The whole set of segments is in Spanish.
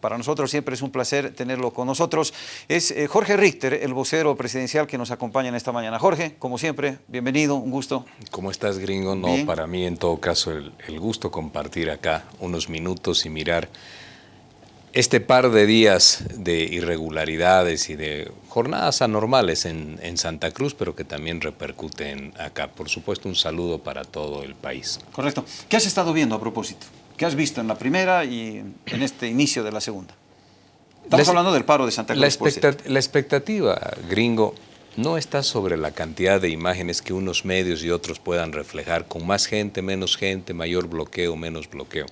Para nosotros siempre es un placer tenerlo con nosotros. Es eh, Jorge Richter, el vocero presidencial que nos acompaña en esta mañana. Jorge, como siempre, bienvenido, un gusto. ¿Cómo estás, gringo? No, para mí en todo caso el, gusto compartir acá unos minutos y mirar este par de días de irregularidades y de jornadas anormales en, en, Santa Cruz, pero que también repercuten acá. Por supuesto, un saludo para todo el país. Correcto. ¿Qué has estado viendo a propósito? ¿Qué has visto en la primera y en este inicio de la segunda? Estamos hablando del paro de Santa Cruz. La, la expectativa, gringo, no está sobre la cantidad de imágenes que unos medios y otros puedan reflejar, con más gente, menos gente, mayor bloqueo, menos bloqueo.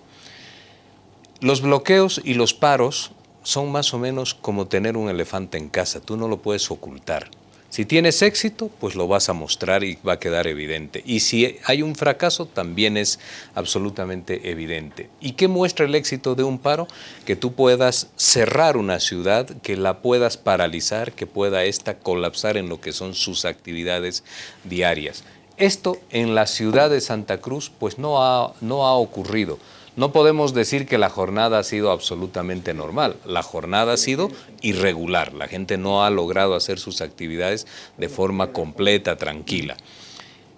Los bloqueos y los paros son más o menos como tener un elefante en casa, tú no lo puedes ocultar. Si tienes éxito, pues lo vas a mostrar y va a quedar evidente. Y si hay un fracaso, también es absolutamente evidente. ¿Y qué muestra el éxito de un paro? Que tú puedas cerrar una ciudad, que la puedas paralizar, que pueda esta colapsar en lo que son sus actividades diarias. Esto en la ciudad de Santa Cruz pues no ha, no ha ocurrido. No podemos decir que la jornada ha sido absolutamente normal. La jornada ha sido irregular. La gente no ha logrado hacer sus actividades de forma completa, tranquila.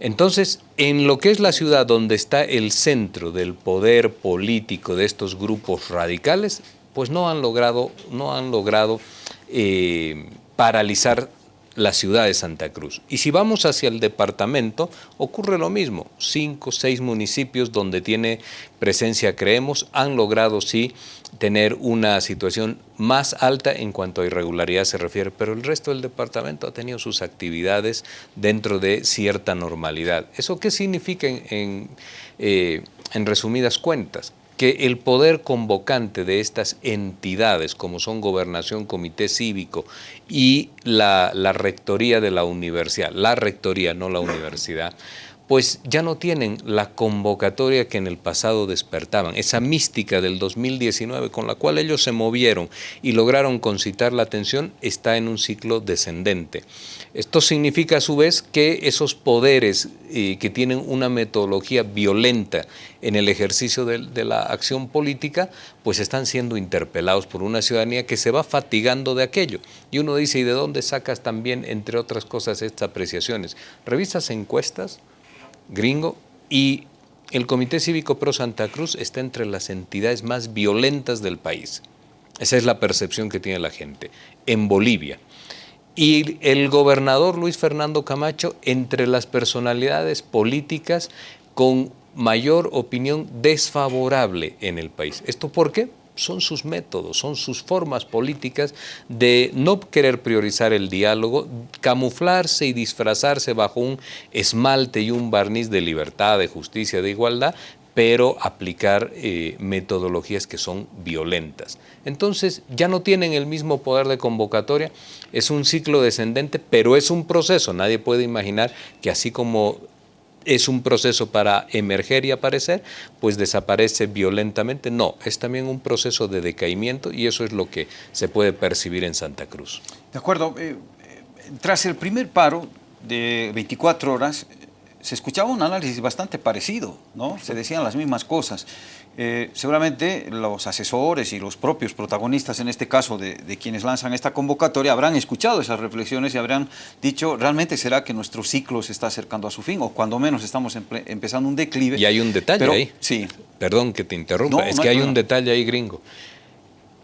Entonces, en lo que es la ciudad donde está el centro del poder político de estos grupos radicales, pues no han logrado, no han logrado eh, paralizar la ciudad de Santa Cruz. Y si vamos hacia el departamento, ocurre lo mismo. Cinco, seis municipios donde tiene presencia Creemos han logrado sí tener una situación más alta en cuanto a irregularidad se refiere, pero el resto del departamento ha tenido sus actividades dentro de cierta normalidad. ¿Eso qué significa en, eh, en resumidas cuentas? Que el poder convocante de estas entidades, como son Gobernación, Comité Cívico y la, la Rectoría de la Universidad, la Rectoría, no la Universidad, pues ya no tienen la convocatoria que en el pasado despertaban, esa mística del 2019 con la cual ellos se movieron y lograron concitar la atención está en un ciclo descendente. Esto significa a su vez que esos poderes eh, que tienen una metodología violenta en el ejercicio de, la acción política, pues están siendo interpelados por una ciudadanía que se va fatigando de aquello. Y uno dice, ¿y de dónde sacas también, entre otras cosas, estas apreciaciones? ¿Revisas encuestas? Gringo y el Comité Cívico Pro Santa Cruz está entre las entidades más violentas del país. Esa es la percepción que tiene la gente. En Bolivia. Y el gobernador Luis Fernando Camacho entre las personalidades políticas con mayor opinión desfavorable en el país. ¿Esto por qué? Son sus métodos, son sus formas políticas de no querer priorizar el diálogo, camuflarse y disfrazarse bajo un esmalte y un barniz de libertad, de justicia, de igualdad, pero aplicar eh, metodologías que son violentas. Entonces ya no tienen el mismo poder de convocatoria, es un ciclo descendente, pero es un proceso, nadie puede imaginar que así como es un proceso para emerger y aparecer, pues desaparece violentamente. No, es también un proceso de decaimiento y eso es lo que se puede percibir en Santa Cruz. De acuerdo. Eh, eh, tras el primer paro de 24 horas, se escuchaba un análisis bastante parecido, ¿no? Se decían las mismas cosas. Eh, seguramente los asesores y los propios protagonistas, en este caso de, quienes lanzan esta convocatoria, habrán escuchado esas reflexiones y habrán dicho, ¿realmente será que nuestro ciclo se está acercando a su fin? O cuando menos estamos empezando un declive. Y hay un detalle ahí. Sí. Perdón que te interrumpa, es que hay un detalle ahí gringo.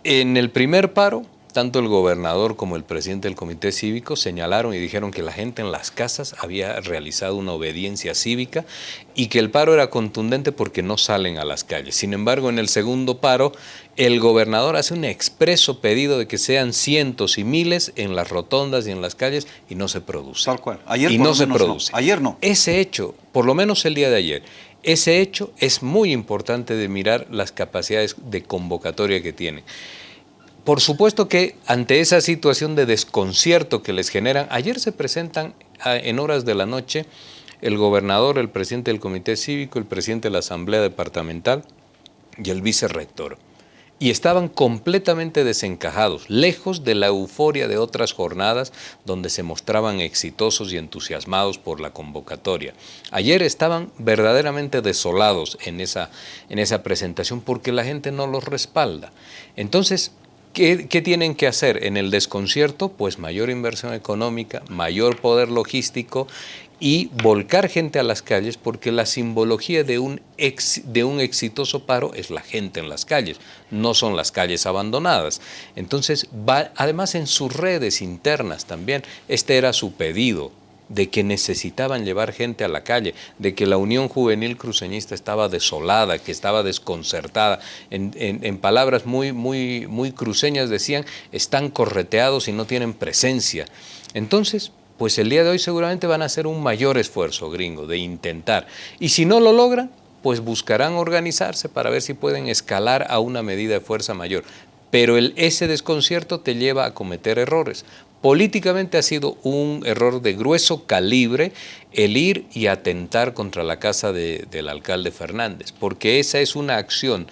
En el primer paro, tanto el gobernador como el presidente del comité cívico señalaron y dijeron que la gente en las casas había realizado una obediencia cívica y que el paro era contundente porque no salen a las calles. Sin embargo, en el segundo paro, el gobernador hace un expreso pedido de que sean cientos y miles en las rotondas y en las calles y no se produce. Tal cual. Ayer y no se produce. Ayer no. Ese hecho, por lo menos el día de ayer, ese hecho es muy importante de mirar las capacidades de convocatoria que tiene. Por supuesto que ante esa situación de desconcierto que les generan, ayer se presentan en horas de la noche el gobernador, el presidente del comité cívico, el presidente de la asamblea departamental y el vicerrector. y estaban completamente desencajados, lejos de la euforia de otras jornadas donde se mostraban exitosos y entusiasmados por la convocatoria. Ayer estaban verdaderamente desolados en esa, en esa presentación porque la gente no los respalda. Entonces, ¿Qué, tienen que hacer en el desconcierto? Pues mayor inversión económica, mayor poder logístico y volcar gente a las calles porque la simbología de un, de un exitoso paro es la gente en las calles, no son las calles abandonadas. Entonces, va, además en sus redes internas también, este era su pedido, de que necesitaban llevar gente a la calle, de que la Unión Juvenil Cruceñista estaba desolada, que estaba desconcertada. En, palabras muy, muy, muy cruceñas decían, están correteados y no tienen presencia. Entonces, pues el día de hoy seguramente van a hacer un mayor esfuerzo, gringo, de intentar. Y si no lo logran, pues buscarán organizarse para ver si pueden escalar a una medida de fuerza mayor. Pero el, ese desconcierto te lleva a cometer errores. Políticamente ha sido un error de grueso calibre el ir y atentar contra la casa del alcalde Fernández, porque esa es una acción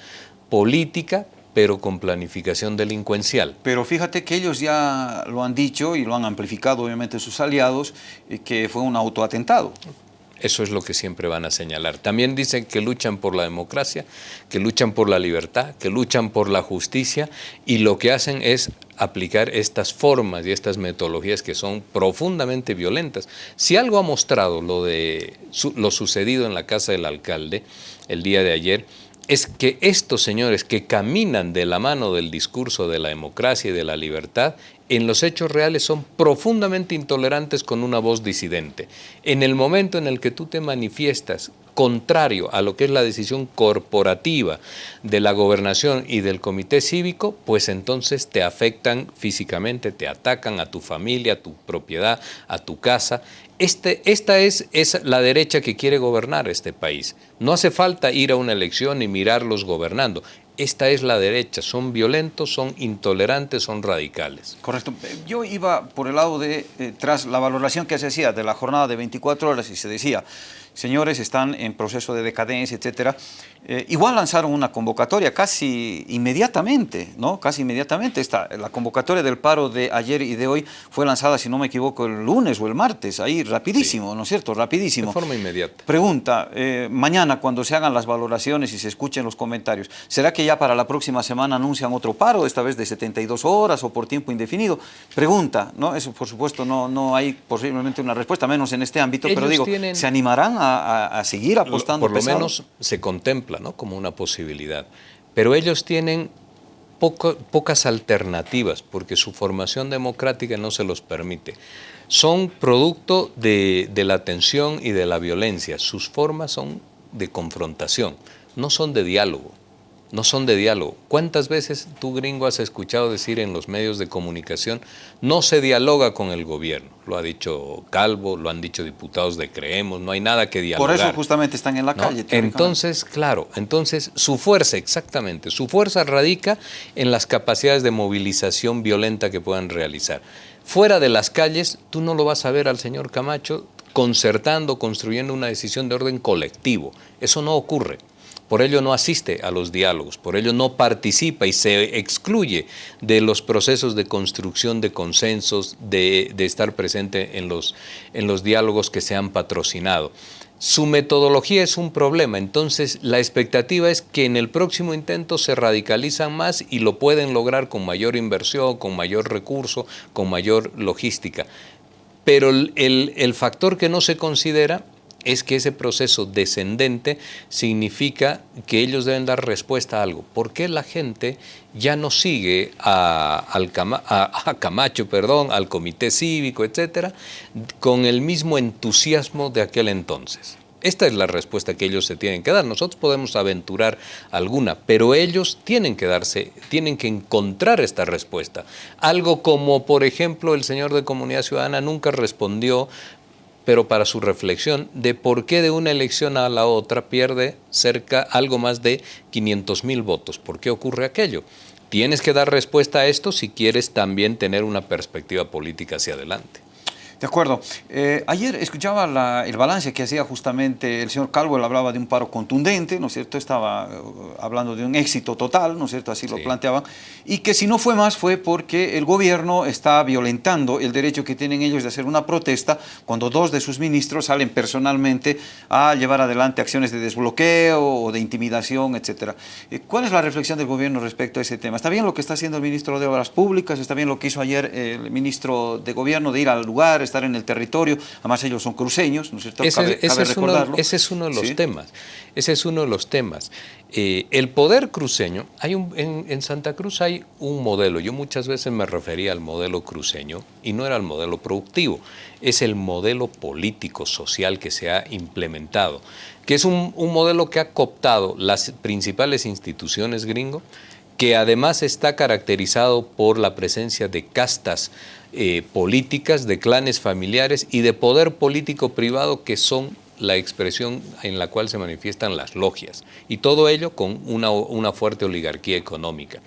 política pero con planificación delincuencial. Pero fíjate que ellos ya lo han dicho y lo han amplificado obviamente sus aliados, eh, que fue un autoatentado. Eso es lo que siempre van a señalar. También dicen que luchan por la democracia, que luchan por la libertad, que luchan por la justicia y lo que hacen es aplicar estas formas y estas metodologías que son profundamente violentas. Si algo ha mostrado lo, de, lo sucedido en la casa del alcalde el día de ayer, es que estos señores que caminan de la mano del discurso de la democracia y de la libertad, en los hechos reales son profundamente intolerantes con una voz disidente. En el momento en el que tú te manifiestas contrario a lo que es la decisión corporativa de la gobernación y del comité cívico, pues entonces te afectan físicamente, te atacan a tu familia, a tu propiedad, a tu casa este, esta es, es, la derecha que quiere gobernar este país. No hace falta ir a una elección y mirarlos gobernando. Esta es la derecha, son violentos, son intolerantes, son radicales. Correcto. Yo iba por el lado de, eh, tras la valoración que se hacía de la jornada de 24 horas y se decía, señores, están en proceso de decadencia, etcétera. Eh, igual lanzaron una convocatoria casi inmediatamente, ¿no? Casi inmediatamente. Esta, la convocatoria del paro de ayer y de hoy fue lanzada, si no me equivoco, el lunes o el martes, ahí rapidísimo, ¿no es cierto? Rapidísimo. De forma inmediata. Pregunta, eh, mañana cuando se hagan las valoraciones y se escuchen los comentarios, ¿será que ya para la próxima semana anuncian otro paro, esta vez de 72 horas o por tiempo indefinido? Pregunta, ¿no? Eso por supuesto no, no hay posiblemente una respuesta, menos en este ámbito, pero digo, ¿se animarán a, seguir apostando? Por lo menos se contempla ¿no? como una posibilidad. Pero ellos tienen pocas alternativas porque su formación democrática no se los permite. Son producto de, de la tensión y de la violencia. Sus formas son de confrontación, no son de diálogo no son de diálogo. ¿Cuántas veces tú, gringo, has escuchado decir en los medios de comunicación, no se dialoga con el gobierno? Lo ha dicho Calvo, lo han dicho diputados de Creemos, no hay nada que dialogar. Por eso justamente están en la calle. Entonces, claro, entonces su fuerza, exactamente, su fuerza radica en las capacidades de movilización violenta que puedan realizar. Fuera de las calles, tú no lo vas a ver al señor Camacho concertando, construyendo una decisión de orden colectivo. Eso no ocurre por ello no asiste a los diálogos, por ello no participa y se excluye de los procesos de construcción de consensos, de, estar presente en los, en los diálogos que se han patrocinado. Su metodología es un problema, entonces la expectativa es que en el próximo intento se radicalizan más y lo pueden lograr con mayor inversión, con mayor recurso, con mayor logística. Pero el, el factor que no se considera es que ese proceso descendente significa que ellos deben dar respuesta a algo. ¿Por qué la gente ya no sigue a, Camacho, perdón, al comité cívico, etcétera, con el mismo entusiasmo de aquel entonces? Esta es la respuesta que ellos se tienen que dar. Nosotros podemos aventurar alguna, pero ellos tienen que darse, tienen que encontrar esta respuesta. Algo como, por ejemplo, el señor de Comunidad Ciudadana nunca respondió pero para su reflexión de por qué de una elección a la otra pierde cerca algo más de 500 mil votos. ¿Por qué ocurre aquello? Tienes que dar respuesta a esto si quieres también tener una perspectiva política hacia adelante. De acuerdo. Eh, ayer escuchaba el balance que hacía justamente el señor Calvo, él hablaba de un paro contundente, ¿no es cierto? Estaba eh, hablando de un éxito total, ¿no es cierto? Así lo planteaba. Y que si no fue más fue porque el gobierno está violentando el derecho que tienen ellos de hacer una protesta cuando dos de sus ministros salen personalmente a llevar adelante acciones de desbloqueo o de intimidación, etcétera. Eh, ¿Cuál es la reflexión del gobierno respecto a ese tema? ¿Está bien lo que está haciendo el ministro de Obras Públicas? ¿Está bien lo que hizo ayer el ministro de Gobierno de ir al lugar, estar en el territorio, además ellos son cruceños, ¿no es cierto? Ese, es, uno, ese es uno de los temas, ese es uno de los temas. Eh, el poder cruceño, hay un, en, Santa Cruz hay un modelo, yo muchas veces me refería al modelo cruceño y no era el modelo productivo, es el modelo político, social que se ha implementado, que es un, un modelo que ha cooptado las principales instituciones gringo, que además está caracterizado por la presencia de castas eh, políticas, de clanes familiares y de poder político privado que son la expresión en la cual se manifiestan las logias, y todo ello con una, una, fuerte oligarquía económica.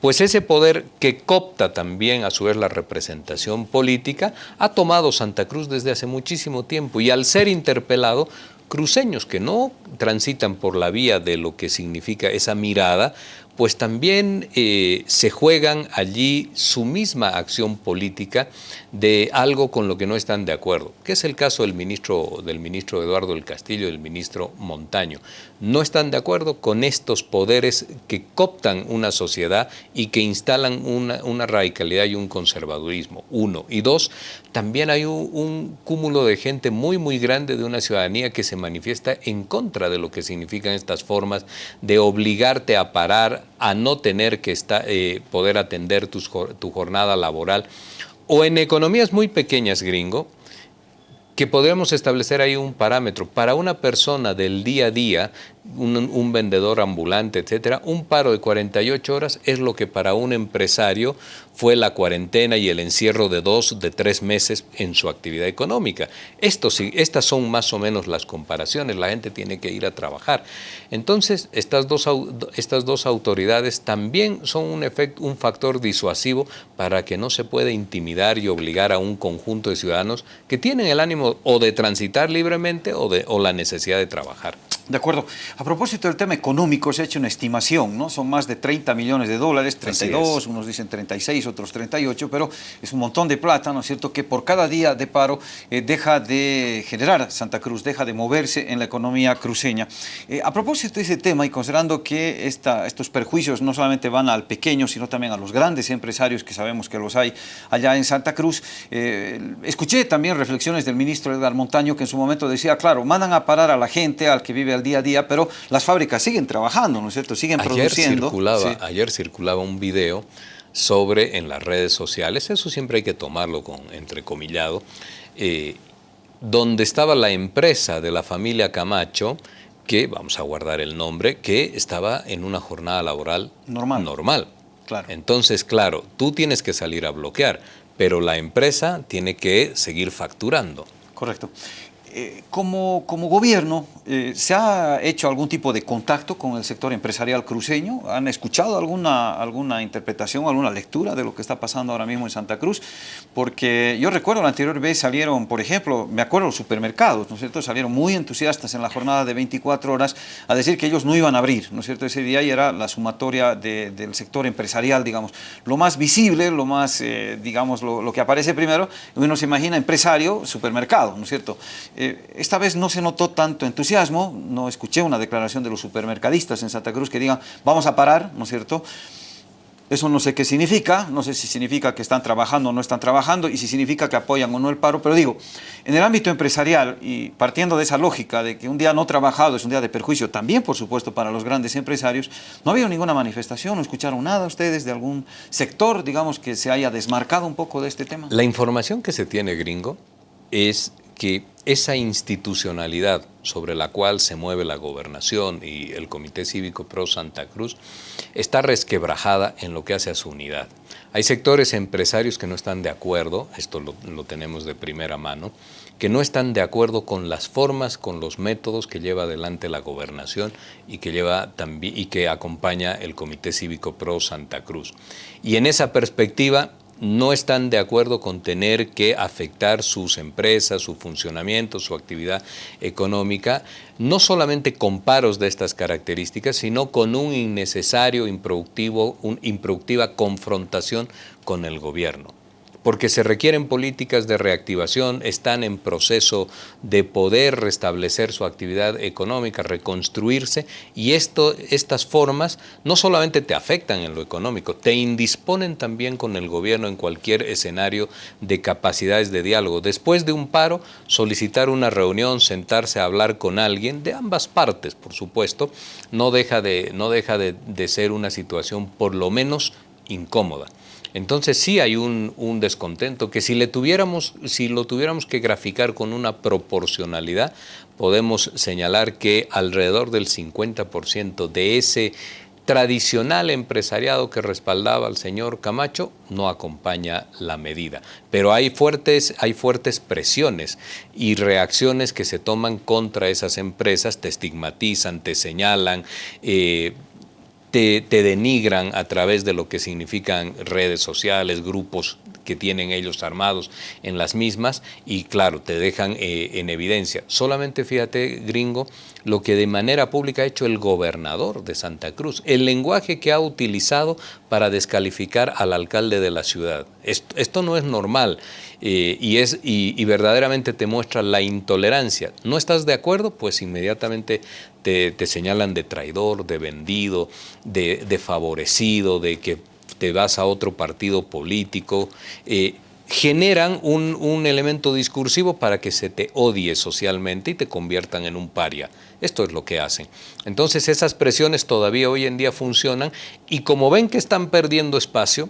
Pues ese poder que copta también a su vez la representación política, ha tomado Santa Cruz desde hace muchísimo tiempo, y al ser interpelado, cruceños que no transitan por la vía de lo que significa esa mirada, pues también eh, se juegan allí su misma acción política de algo con lo que no están de acuerdo, que es el caso del ministro, del ministro Eduardo del Castillo y del ministro Montaño. No están de acuerdo con estos poderes que cooptan una sociedad y que instalan una, radicalidad y un conservadurismo, uno. Y dos, también hay un, un cúmulo de gente muy, muy grande de una ciudadanía que se manifiesta en contra de lo que significan estas formas de obligarte a parar a no tener que eh, poder atender tu jornada laboral. O en economías muy pequeñas, gringo, que podríamos establecer ahí un parámetro. Para una persona del día a día un, vendedor ambulante, etcétera, un paro de 48 horas es lo que para un empresario fue la cuarentena y el encierro de dos, de tres meses en su actividad económica. Esto, estas son más o menos las comparaciones, la gente tiene que ir a trabajar. Entonces, estas dos, estas dos autoridades también son un, efecto, un factor disuasivo para que no se pueda intimidar y obligar a un conjunto de ciudadanos que tienen el ánimo o de transitar libremente o, de, o la necesidad de trabajar. De acuerdo. A propósito del tema económico, se ha hecho una estimación, ¿no? Son más de 30 millones de dólares, 32, unos dicen 36, otros 38, pero es un montón de plata, ¿no es cierto?, que por cada día de paro eh, deja de generar Santa Cruz, deja de moverse en la economía cruceña. Eh, a propósito de ese tema y considerando que esta, estos perjuicios no solamente van al pequeño, sino también a los grandes empresarios, que sabemos que los hay allá en Santa Cruz, eh, escuché también reflexiones del ministro Edgar Montaño, que en su momento decía, claro, mandan a parar a la gente, al que vive al día a día, pero las fábricas siguen trabajando, ¿no es cierto? Siguen ayer produciendo. Circulaba, Ayer circulaba un video sobre en las redes sociales, eso siempre hay que tomarlo con entrecomillado, eh, donde estaba la empresa de la familia Camacho, que, vamos a guardar el nombre, que estaba en una jornada laboral normal. normal. Claro. Entonces, claro, tú tienes que salir a bloquear, pero la empresa tiene que seguir facturando. Correcto. Eh, como, como, gobierno, eh, ¿se ha hecho algún tipo de contacto con el sector empresarial cruceño? ¿Han escuchado alguna, alguna interpretación, alguna lectura de lo que está pasando ahora mismo en Santa Cruz? Porque yo recuerdo la anterior vez salieron, por ejemplo, me acuerdo los supermercados, ¿no es cierto? Salieron muy entusiastas en la jornada de 24 horas a decir que ellos no iban a abrir, ¿no es cierto? Ese día y era la sumatoria del sector empresarial, digamos. Lo más visible, lo más, eh, digamos, lo, lo, que aparece primero, uno se imagina empresario, supermercado, ¿no es cierto? Eh, esta vez no se notó tanto entusiasmo, no escuché una declaración de los supermercadistas en Santa Cruz que digan vamos a parar, ¿no es cierto? Eso no sé qué significa, no sé si significa que están trabajando o no están trabajando y si significa que apoyan o no el paro, pero digo, en el ámbito empresarial y partiendo de esa lógica de que un día no trabajado es un día de perjuicio, también por supuesto para los grandes empresarios, no ha habido ninguna manifestación, no escucharon nada ustedes de algún sector, digamos, que se haya desmarcado un poco de este tema. La información que se tiene, gringo, es que esa institucionalidad sobre la cual se mueve la gobernación y el Comité Cívico Pro Santa Cruz está resquebrajada en lo que hace a su unidad. Hay sectores empresarios que no están de acuerdo, esto lo, tenemos de primera mano, que no están de acuerdo con las formas, con los métodos que lleva adelante la gobernación y que, lleva y que acompaña el Comité Cívico Pro Santa Cruz. Y en esa perspectiva no están de acuerdo con tener que afectar sus empresas, su funcionamiento, su actividad económica, no solamente con paros de estas características, sino con un innecesario, improductivo, un improductiva confrontación con el gobierno porque se requieren políticas de reactivación, están en proceso de poder restablecer su actividad económica, reconstruirse, y esto, estas formas no solamente te afectan en lo económico, te indisponen también con el gobierno en cualquier escenario de capacidades de diálogo. Después de un paro, solicitar una reunión, sentarse a hablar con alguien, de ambas partes, por supuesto, no deja de, no deja de, de ser una situación por lo menos incómoda. Entonces sí hay un, descontento que si, le tuviéramos, si lo tuviéramos que graficar con una proporcionalidad, podemos señalar que alrededor del 50% de ese tradicional empresariado que respaldaba al señor Camacho no acompaña la medida. Pero hay fuertes, hay fuertes presiones y reacciones que se toman contra esas empresas, te estigmatizan, te señalan, eh, te, denigran a través de lo que significan redes sociales, grupos que tienen ellos armados en las mismas y claro, te dejan eh, en evidencia. Solamente fíjate, gringo, lo que de manera pública ha hecho el gobernador de Santa Cruz, el lenguaje que ha utilizado para descalificar al alcalde de la ciudad. Esto, no es normal eh, y, es, y, verdaderamente te muestra la intolerancia. ¿No estás de acuerdo? Pues inmediatamente te, señalan de traidor, de vendido, de, favorecido, de que te vas a otro partido político. Eh, generan un, un, elemento discursivo para que se te odie socialmente y te conviertan en un paria. Esto es lo que hacen. Entonces esas presiones todavía hoy en día funcionan y como ven que están perdiendo espacio,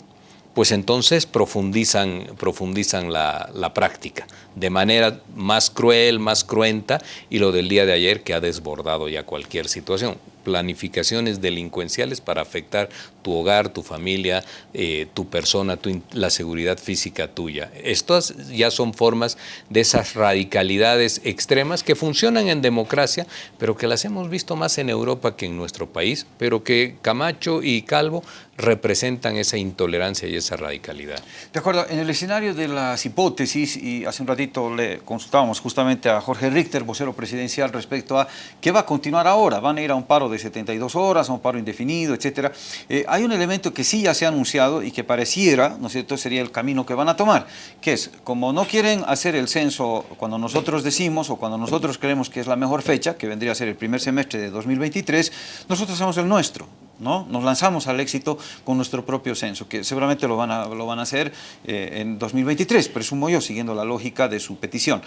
pues entonces profundizan, profundizan la, la, práctica de manera más cruel, más cruenta y lo del día de ayer que ha desbordado ya cualquier situación planificaciones delincuenciales para afectar tu hogar, tu familia, eh, tu persona, la seguridad física tuya. Estas ya son formas de esas radicalidades extremas que funcionan en democracia, pero que las hemos visto más en Europa que en nuestro país, pero que Camacho y Calvo representan esa intolerancia y esa radicalidad. De acuerdo, en el escenario de las hipótesis, y hace un ratito le consultábamos justamente a Jorge Richter, vocero presidencial, respecto a qué va a continuar ahora, van a ir a un paro de 72 horas, a un paro indefinido, etcétera. Eh, hay un elemento que sí ya se ha anunciado y que pareciera, ¿no es cierto?, sería el camino que van a tomar, que es, como no quieren hacer el censo cuando nosotros decimos o cuando nosotros creemos que es la mejor fecha, que vendría a ser el primer semestre de 2023, nosotros hacemos el nuestro, ¿no? Nos lanzamos al éxito con nuestro propio censo, que seguramente lo van a, lo van a hacer eh, en 2023, presumo yo, siguiendo la lógica de su petición.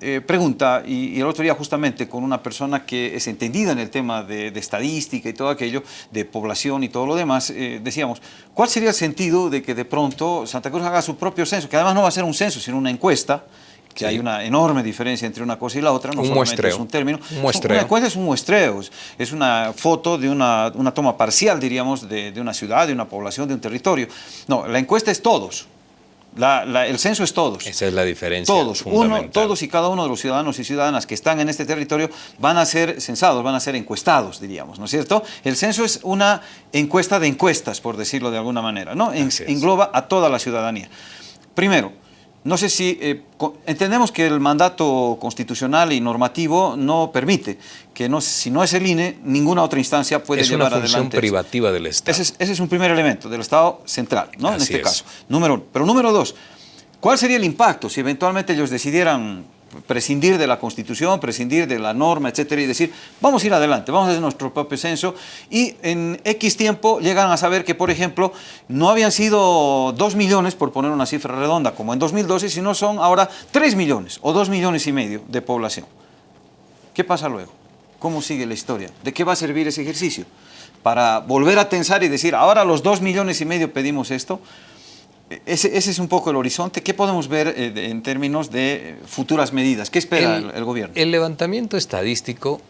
Eh, pregunta, y, el otro día justamente con una persona que es entendida en el tema de, estadística y todo aquello, de población y todo lo demás, eh, decíamos, ¿cuál sería el sentido de que de pronto Santa Cruz haga su propio censo, que además no va a ser un censo, sino una encuesta, que hay una enorme diferencia entre una cosa y la otra, no un solamente es un término. Un muestreo. Una encuesta es un muestreo, es una foto de una, una toma parcial, diríamos, de, de, una ciudad, de una población, de un territorio. No, la encuesta es todos. La, la, el censo es todos. Esa es la diferencia. Todos, uno, todos y cada uno de los ciudadanos y ciudadanas que están en este territorio van a ser censados, van a ser encuestados, diríamos, ¿no es cierto? El censo es una encuesta de encuestas, por decirlo de alguna manera, ¿no? En, engloba a toda la ciudadanía. Primero, no sé si eh, entendemos que el mandato constitucional y normativo no permite que no, si no es el INE, ninguna otra instancia puede llevar adelante. Es una función privativa del Estado. Ese es, ese es, un primer elemento del Estado central, ¿no? en este caso. Número uno. Pero número dos, ¿cuál sería el impacto si eventualmente ellos decidieran prescindir de la Constitución, prescindir de la norma, etcétera, y decir, vamos a ir adelante, vamos a hacer nuestro propio censo, y en X tiempo llegan a saber que, por ejemplo, no habían sido 2 millones, por poner una cifra redonda, como en 2012, sino son ahora 3 millones o 2 millones y medio de población. ¿Qué pasa luego? ¿Cómo sigue la historia? ¿De qué va a servir ese ejercicio? Para volver a tensar y decir, ahora los 2 millones y medio pedimos esto, ese, es un poco el horizonte. ¿Qué podemos ver eh, en términos de eh, futuras medidas? ¿Qué espera el, gobierno? El levantamiento estadístico,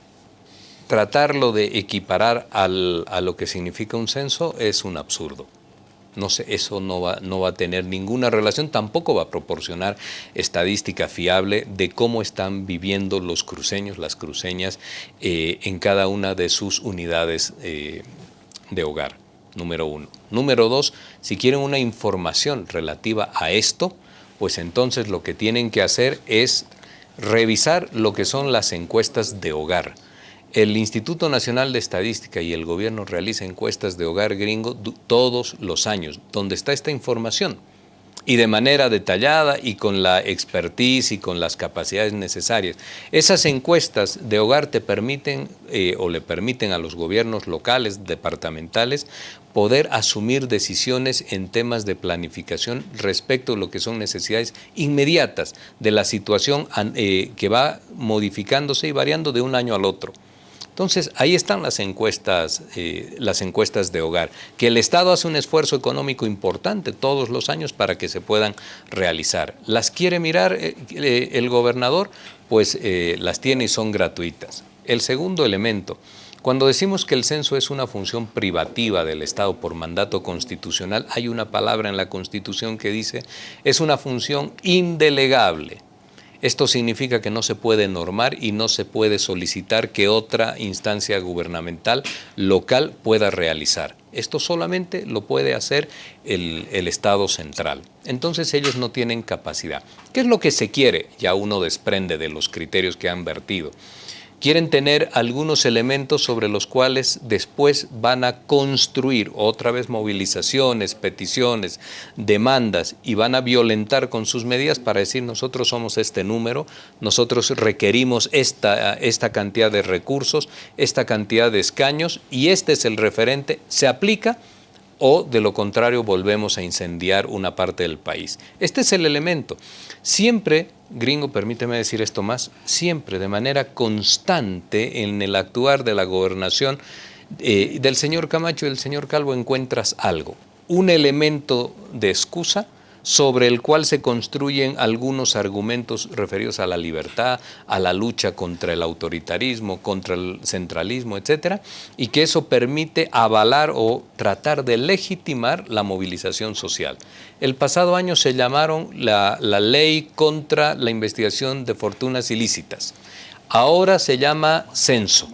tratarlo de equiparar a lo que significa un censo es un absurdo. No sé, eso no va, no va a tener ninguna relación, tampoco va a proporcionar estadística fiable de cómo están viviendo los cruceños, las cruceñas, eh, en cada una de sus unidades de hogar. Número uno. Número dos, si quieren una información relativa a esto, pues entonces lo que tienen que hacer es revisar lo que son las encuestas de hogar. El Instituto Nacional de Estadística y el gobierno realiza encuestas de hogar gringo todos los años. ¿Dónde está esta información? y de manera detallada y con la expertise y con las capacidades necesarias. Esas encuestas de hogar te permiten eh, o le permiten a los gobiernos locales, departamentales, poder asumir decisiones en temas de planificación respecto a lo que son necesidades inmediatas de la situación eh, que va modificándose y variando de un año al otro. Entonces, ahí están las encuestas, eh, las encuestas de hogar, que el Estado hace un esfuerzo económico importante todos los años para que se puedan realizar. ¿Las quiere mirar eh, el gobernador? Pues las tiene y son gratuitas. El segundo elemento, cuando decimos que el censo es una función privativa del Estado por mandato constitucional, hay una palabra en la Constitución que dice es una función indelegable. Esto significa que no se puede normar y no se puede solicitar que otra instancia gubernamental local pueda realizar. Esto solamente lo puede hacer el, Estado central. Entonces ellos no tienen capacidad. ¿Qué es lo que se quiere? Ya uno desprende de los criterios que han vertido quieren tener algunos elementos sobre los cuales después van a construir otra vez movilizaciones, peticiones, demandas y van a violentar con sus medidas para decir nosotros somos este número, nosotros requerimos esta, esta cantidad de recursos, esta cantidad de escaños y este es el referente, se aplica o de lo contrario volvemos a incendiar una parte del país. Este es el elemento. Siempre, gringo, permíteme decir esto más, siempre de manera constante en el actuar de la gobernación eh, del señor Camacho y del señor Calvo encuentras algo, un elemento de excusa sobre el cual se construyen algunos argumentos referidos a la libertad, a la lucha contra el autoritarismo, contra el centralismo, etcétera, y que eso permite avalar o tratar de legitimar la movilización social. El pasado año se llamaron la, ley contra la investigación de fortunas ilícitas. Ahora se llama censo.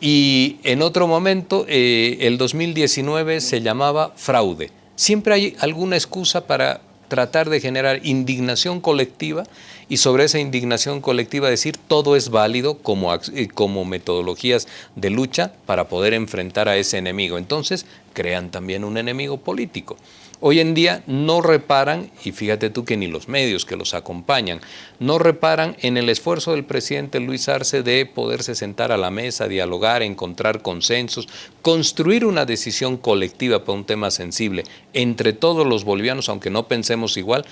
Y en otro momento, eh, el 2019 se llamaba fraude. Siempre hay alguna excusa para tratar de generar indignación colectiva y sobre esa indignación colectiva decir todo es válido como, eh, como metodologías de lucha para poder enfrentar a ese enemigo. Entonces crean también un enemigo político. Hoy en día no reparan, y fíjate tú que ni los medios que los acompañan, no reparan en el esfuerzo del presidente Luis Arce de poderse sentar a la mesa, dialogar, encontrar consensos, construir una decisión colectiva para un tema sensible entre todos los bolivianos, aunque no pensemos igual,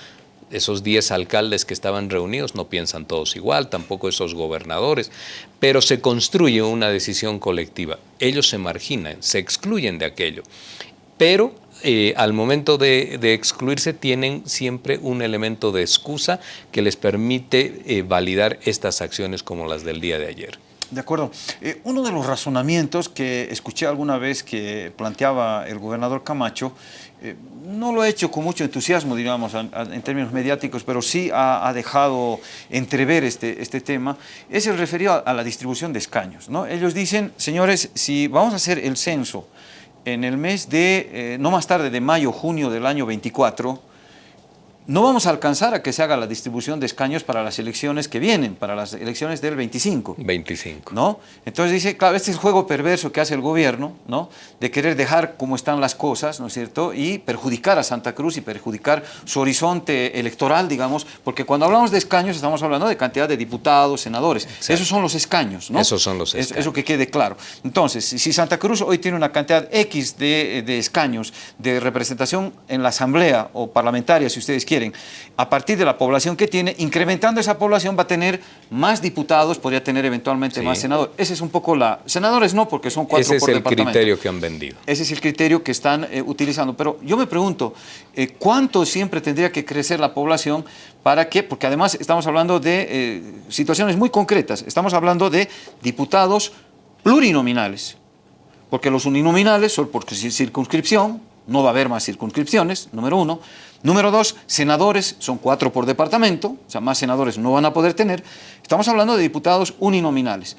esos 10 alcaldes que estaban reunidos no piensan todos igual, tampoco esos gobernadores, pero se construye una decisión colectiva. Ellos se marginan, se excluyen de aquello, pero eh, al momento de, excluirse tienen siempre un elemento de excusa que les permite eh, validar estas acciones como las del día de ayer. De acuerdo. Eh, uno de los razonamientos que escuché alguna vez que planteaba el gobernador Camacho, no lo ha hecho con mucho entusiasmo, digamos, en términos mediáticos, pero sí ha, dejado entrever este, este tema, es el referido a, la distribución de escaños. ¿no? Ellos dicen, señores, si vamos a hacer el censo en el mes de, eh, no más tarde de mayo, junio del año 24, no vamos a alcanzar a que se haga la distribución de escaños para las elecciones que vienen, para las elecciones del 25. 25. ¿no? Entonces dice, claro, este es el juego perverso que hace el gobierno, ¿no? de querer dejar como están las cosas, ¿no es cierto?, y perjudicar a Santa Cruz y perjudicar su horizonte electoral, digamos, porque cuando hablamos de escaños estamos hablando de cantidad de diputados, senadores. Esos son los escaños, ¿no? Esos son los escaños. Eso que quede claro. Entonces, si Santa Cruz hoy tiene una cantidad X de, de escaños de representación en la asamblea o parlamentaria, si ustedes quieren, a partir de la población que tiene, incrementando esa población va a tener más diputados, podría tener eventualmente más senadores. Ese es un poco la... Senadores no, porque son cuatro Ese es el criterio que han vendido. Ese es el criterio que están eh, utilizando. Pero yo me pregunto, eh, ¿cuánto siempre tendría que crecer la población para que, porque además estamos hablando de eh, situaciones muy concretas, estamos hablando de diputados plurinominales, porque los uninominales son por circunscripción, no va a haber más circunscripciones, número uno. Número dos, senadores, son cuatro por departamento, o sea, más senadores no van a poder tener. Estamos hablando de diputados uninominales.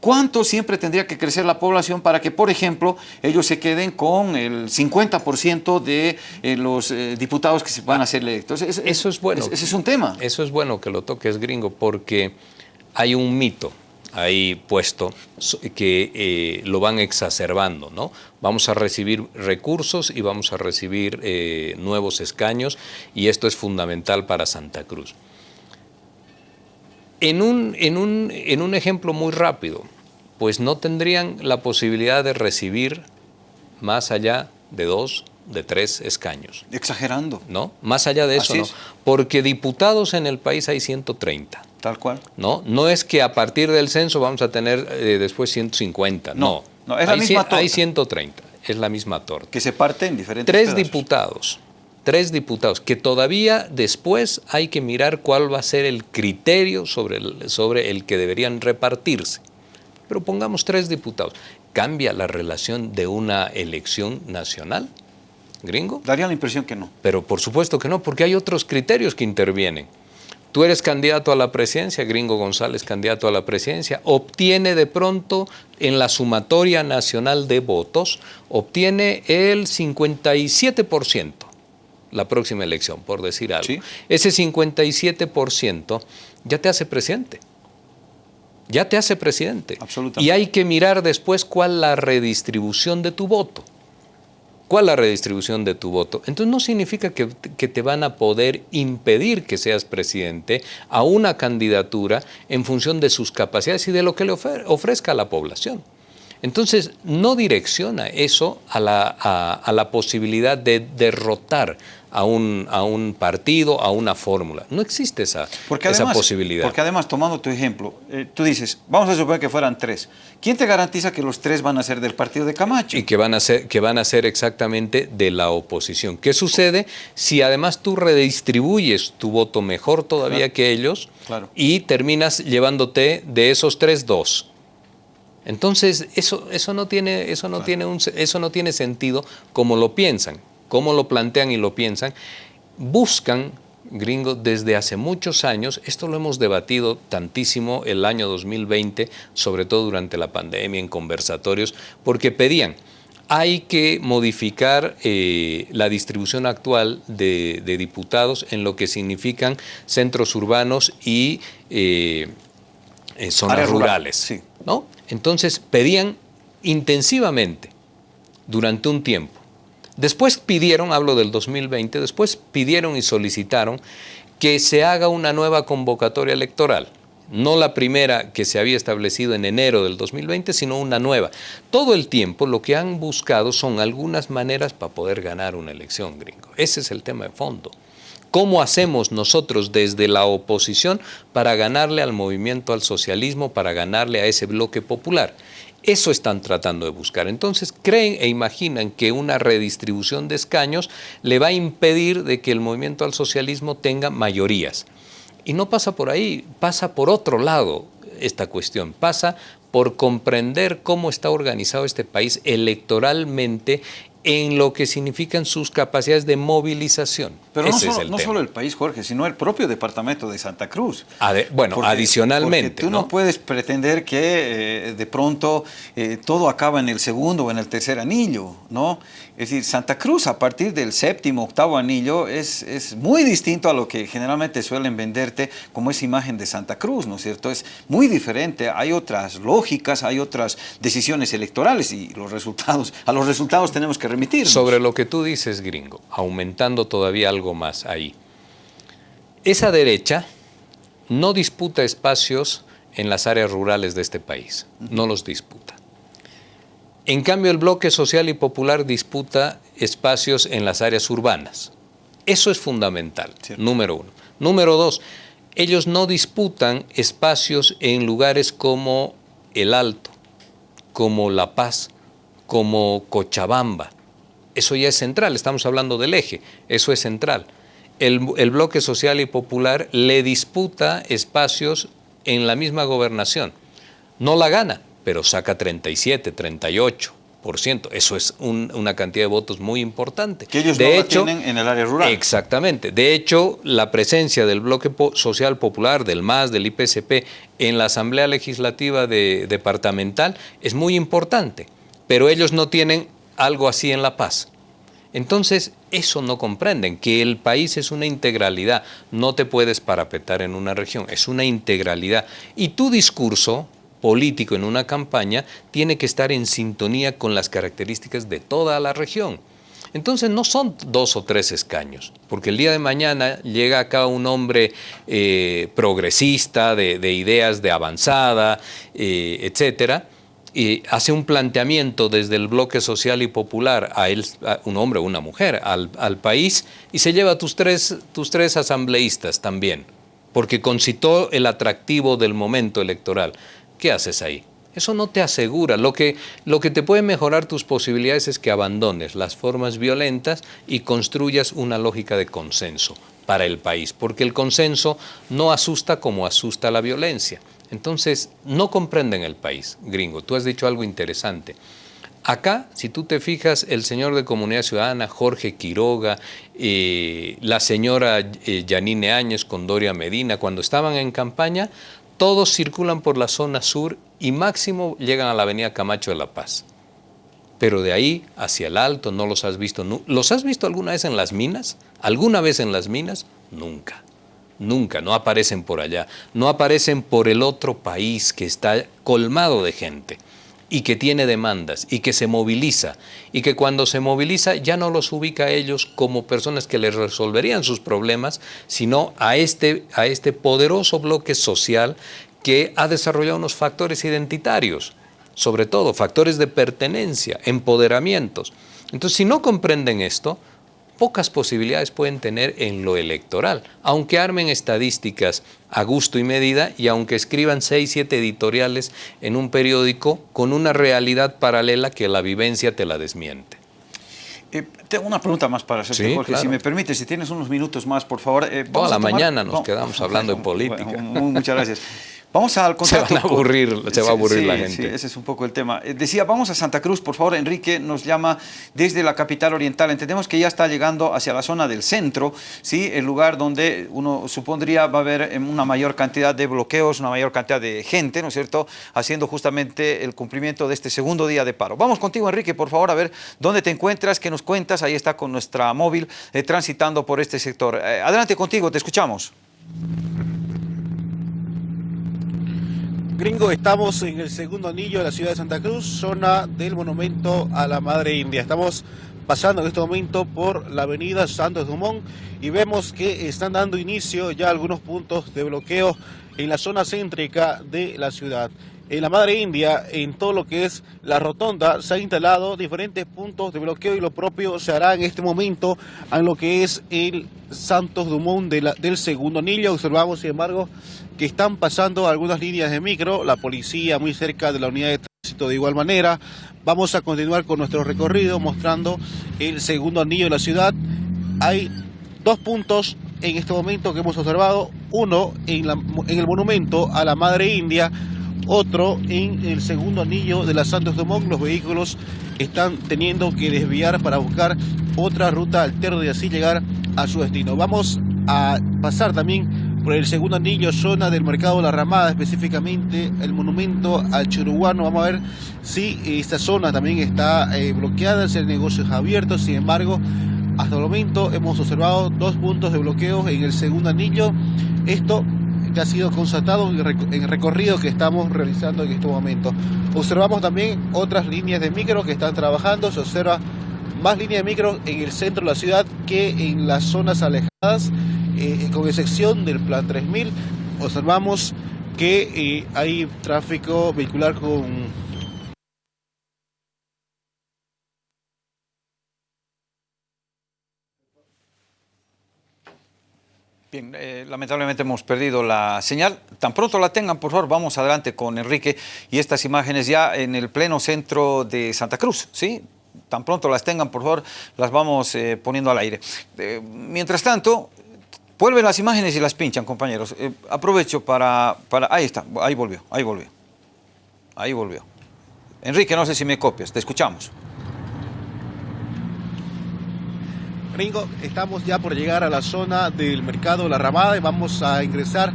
¿Cuánto siempre tendría que crecer la población para que, por ejemplo, ellos se queden con el 50% de eh, los eh, diputados que se van a ser electos? eso es bueno. ese es un tema. Eso es bueno que lo toques, gringo, porque hay un mito ahí puesto que eh, lo van exacerbando, ¿no? Vamos a recibir recursos y vamos a recibir nuevos escaños y esto es fundamental para Santa Cruz. En un, en, un, en un ejemplo muy rápido, pues no tendrían la posibilidad de recibir más allá de dos, de tres escaños. Exagerando. ¿No? Más allá de eso, ¿no? Porque diputados en el país hay 130. Tal cual. ¿No? No es que a partir del censo vamos a tener eh, después 150. No. No, es la hay, misma torta. Hay 130. Es la misma torta. Que se parte en diferentes Tres diputados tres diputados, que todavía después hay que mirar cuál va a ser el criterio sobre el, sobre el que deberían repartirse. Pero pongamos tres diputados. ¿Cambia la relación de una elección nacional? ¿Gringo? Daría la impresión que no. Pero por supuesto que no, porque hay otros criterios que intervienen. Tú eres candidato a la presidencia, Gringo González candidato a la presidencia, obtiene de pronto en la sumatoria nacional de votos, obtiene el 57% la próxima elección, por decir algo. Ese 57% ya te hace presidente. Ya te hace presidente. Absolutamente. Y hay que mirar después cuál la redistribución de tu voto. ¿Cuál la redistribución de tu voto? Entonces no significa que, te van a poder impedir que seas presidente a una candidatura en función de sus capacidades y de lo que le ofrezca a la población. Entonces, no direcciona eso a la, a, la posibilidad de derrotar a un, a un, partido, a una fórmula. No existe esa, esa posibilidad. Porque además, tomando tu ejemplo, eh, tú dices, vamos a suponer que fueran tres. ¿Quién te garantiza que los tres van a ser del partido de Camacho? Y que van a ser, que van a ser exactamente de la oposición. ¿Qué sucede si además tú redistribuyes tu voto mejor todavía que ellos y terminas llevándote de esos tres dos? Entonces, eso, eso, no, tiene, eso, no tiene un, eso no tiene sentido como lo piensan, como lo plantean y lo piensan. Buscan, gringo, desde hace muchos años, esto lo hemos debatido tantísimo el año 2020, sobre todo durante la pandemia, en conversatorios, porque pedían, hay que modificar eh, la distribución actual de, diputados en lo que significan centros urbanos y eh, eh, zonas rurales. Sí. ¿no? Entonces pedían intensivamente durante un tiempo. Después pidieron, hablo del 2020, después pidieron y solicitaron que se haga una nueva convocatoria electoral. No la primera que se había establecido en enero del 2020, sino una nueva. Todo el tiempo lo que han buscado son algunas maneras para poder ganar una elección, gringo. Ese es el tema de fondo. ¿Cómo hacemos nosotros desde la oposición para ganarle al movimiento al socialismo, para ganarle a ese bloque popular? Eso están tratando de buscar. Entonces creen e imaginan que una redistribución de escaños le va a impedir de que el movimiento al socialismo tenga mayorías. Y no pasa por ahí, pasa por otro lado esta cuestión, pasa por comprender cómo está organizado este país electoralmente en lo que significan sus capacidades de movilización. Pero no, solo, el país, Jorge, sino el propio departamento de Santa Cruz. bueno, adicionalmente. tú ¿no? puedes pretender que eh, de pronto eh, todo acaba en el segundo o en el tercer anillo, ¿no? Es decir, Santa Cruz a partir del séptimo, octavo anillo es, es muy distinto a lo que generalmente suelen venderte como esa imagen de Santa Cruz, ¿no es cierto? Es muy diferente, hay otras lógicas, hay otras decisiones electorales y los resultados, a los resultados tenemos que remitir. Sobre lo que tú dices, gringo, aumentando todavía algo más ahí. Esa derecha no disputa espacios en las áreas rurales de este país, no los disputa. En cambio, el bloque social y popular disputa espacios en las áreas urbanas. Eso es fundamental, número uno. Número dos, ellos no disputan espacios en lugares como El Alto, como La Paz, como Cochabamba. Eso ya es central, estamos hablando del eje, eso es central. El, el, bloque social y popular le disputa espacios en la misma gobernación. No la gana, pero saca 37, 38, Eso es una cantidad de votos muy importante. Que ellos de no hecho, tienen en el área rural. Exactamente. De hecho, la presencia del Bloque Social Popular, del MAS, del IPCP, en la Asamblea Legislativa Departamental es muy importante. Pero ellos no tienen algo así en La Paz. Entonces, eso no comprenden, que el país es una integralidad, no te puedes parapetar en una región, es una integralidad. Y tu discurso, político en una campaña tiene que estar en sintonía con las características de toda la región. Entonces no son dos o tres escaños, porque el día de mañana llega acá un hombre eh, progresista, de, ideas de avanzada, eh, etcétera, y hace un planteamiento desde el bloque social y popular a él, un hombre o una mujer, al, país, y se lleva tus tres, tus tres asambleístas también, porque concitó el atractivo del momento electoral. ¿Qué haces ahí? Eso no te asegura. Lo que, lo que te puede mejorar tus posibilidades es que abandones las formas violentas y construyas una lógica de consenso para el país, porque el consenso no asusta como asusta la violencia. Entonces, no comprenden el país, gringo. Tú has dicho algo interesante. Acá, si tú te fijas, el señor de Comunidad Ciudadana, Jorge Quiroga, eh, la señora eh, Yanine Áñez con Doria Medina, cuando estaban en campaña, todos circulan por la zona sur y máximo llegan a la avenida Camacho de La Paz. Pero de ahí hacia el alto no los has visto. ¿Los has visto alguna vez en las minas? ¿Alguna vez en las minas? Nunca. Nunca, no aparecen por allá. No aparecen por el otro país que está colmado de gente y que tiene demandas y que se moviliza y que cuando se moviliza ya no los ubica a ellos como personas que les resolverían sus problemas, sino a este, a este poderoso bloque social que ha desarrollado unos factores identitarios, sobre todo factores de pertenencia, empoderamientos. Entonces, si no comprenden esto, pocas posibilidades pueden tener en lo electoral, aunque armen estadísticas a gusto y medida y aunque escriban seis, siete editoriales en un periódico con una realidad paralela que la vivencia te la desmiente. Eh, tengo una pregunta más para hacerte, Jorge. Si me permite, si tienes unos minutos más, por favor. Eh, Toda la mañana nos quedamos hablando de política. muchas gracias. Vamos al contacto. Se, van a aburrir, se va a aburrir la gente. Sí, ese es un poco el tema. Eh, decía, vamos a Santa Cruz, por favor, Enrique nos llama desde la capital oriental. Entendemos que ya está llegando hacia la zona del centro, ¿sí? el lugar donde uno supondría va a haber em, una mayor cantidad de bloqueos, una mayor cantidad de gente, ¿no es cierto?, haciendo justamente el cumplimiento de este segundo día de paro. Vamos contigo, Enrique, por favor, a ver dónde te encuentras, qué nos cuentas. Ahí está con nuestra móvil eh, transitando por este sector. Eh, adelante contigo, te escuchamos. Gringo, estamos en el segundo anillo de la ciudad de Santa Cruz, zona del monumento a la Madre India. Estamos pasando en este momento por la avenida Santos Dumont y vemos que están dando inicio ya algunos puntos de bloqueo en la zona céntrica de la ciudad. En la Madre India, en todo lo que es la rotonda, se han instalado diferentes puntos de bloqueo y lo propio se hará en este momento en lo que es el Santos Dumont del segundo anillo. Observamos, sin embargo, que están pasando algunas líneas de micro, la policía muy cerca de la unidad de tránsito de igual manera. Vamos a continuar con nuestro recorrido mostrando el segundo anillo de la ciudad. Hay dos puntos en este momento que hemos observado, uno en, en el monumento a la Madre India, otro en el segundo anillo de la Santos Dumont. Los vehículos están teniendo que desviar para buscar otra ruta alterna y así llegar a su destino. Vamos a pasar también por el segundo anillo, zona del Mercado La Ramada, específicamente el monumento al Churuguano. Vamos a ver si esta zona también está eh, bloqueada, si el negocio es abierto. Sin embargo, hasta el momento hemos observado dos puntos de bloqueo en el segundo anillo. Esto que ha sido constatado en el recorrido que estamos realizando en este momento. Observamos también otras líneas de micro que están trabajando. Se observa más líneas de micro en el centro de la ciudad que en las zonas alejadas. Eh, con excepción del Plan 3000, observamos que eh, hay tráfico vehicular con Bien, eh, lamentablemente hemos perdido la señal. Tan pronto la tengan, por favor, vamos adelante con Enrique y estas imágenes ya en el pleno centro de Santa Cruz, ¿sí? Tan pronto las tengan, por favor, las vamos poniendo al aire. mientras tanto, Vuelven las imágenes y las pinchan, compañeros. Eh, aprovecho para, para... Ahí está, ahí volvió, ahí volvió. Ahí volvió. Enrique, no sé si me copias, te escuchamos. Estamos ya por llegar a la zona del mercado La Ramada y vamos a ingresar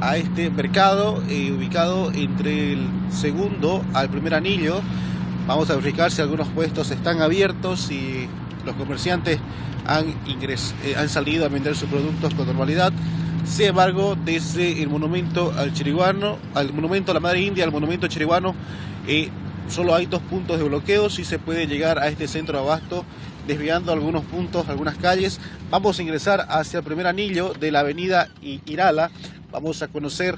a este mercado eh, ubicado entre el segundo al primer anillo. Vamos a verificar si algunos puestos están abiertos y los comerciantes han, eh, han salido a vender sus productos con normalidad. Sin embargo, desde el monumento al chiriguano, al monumento a la Madre India, al monumento chiriguano, eh, solo hay dos puntos de bloqueo, si se puede llegar a este centro de abasto desviando algunos puntos, algunas calles. Vamos a ingresar hacia el primer anillo de la avenida Irala. Vamos a conocer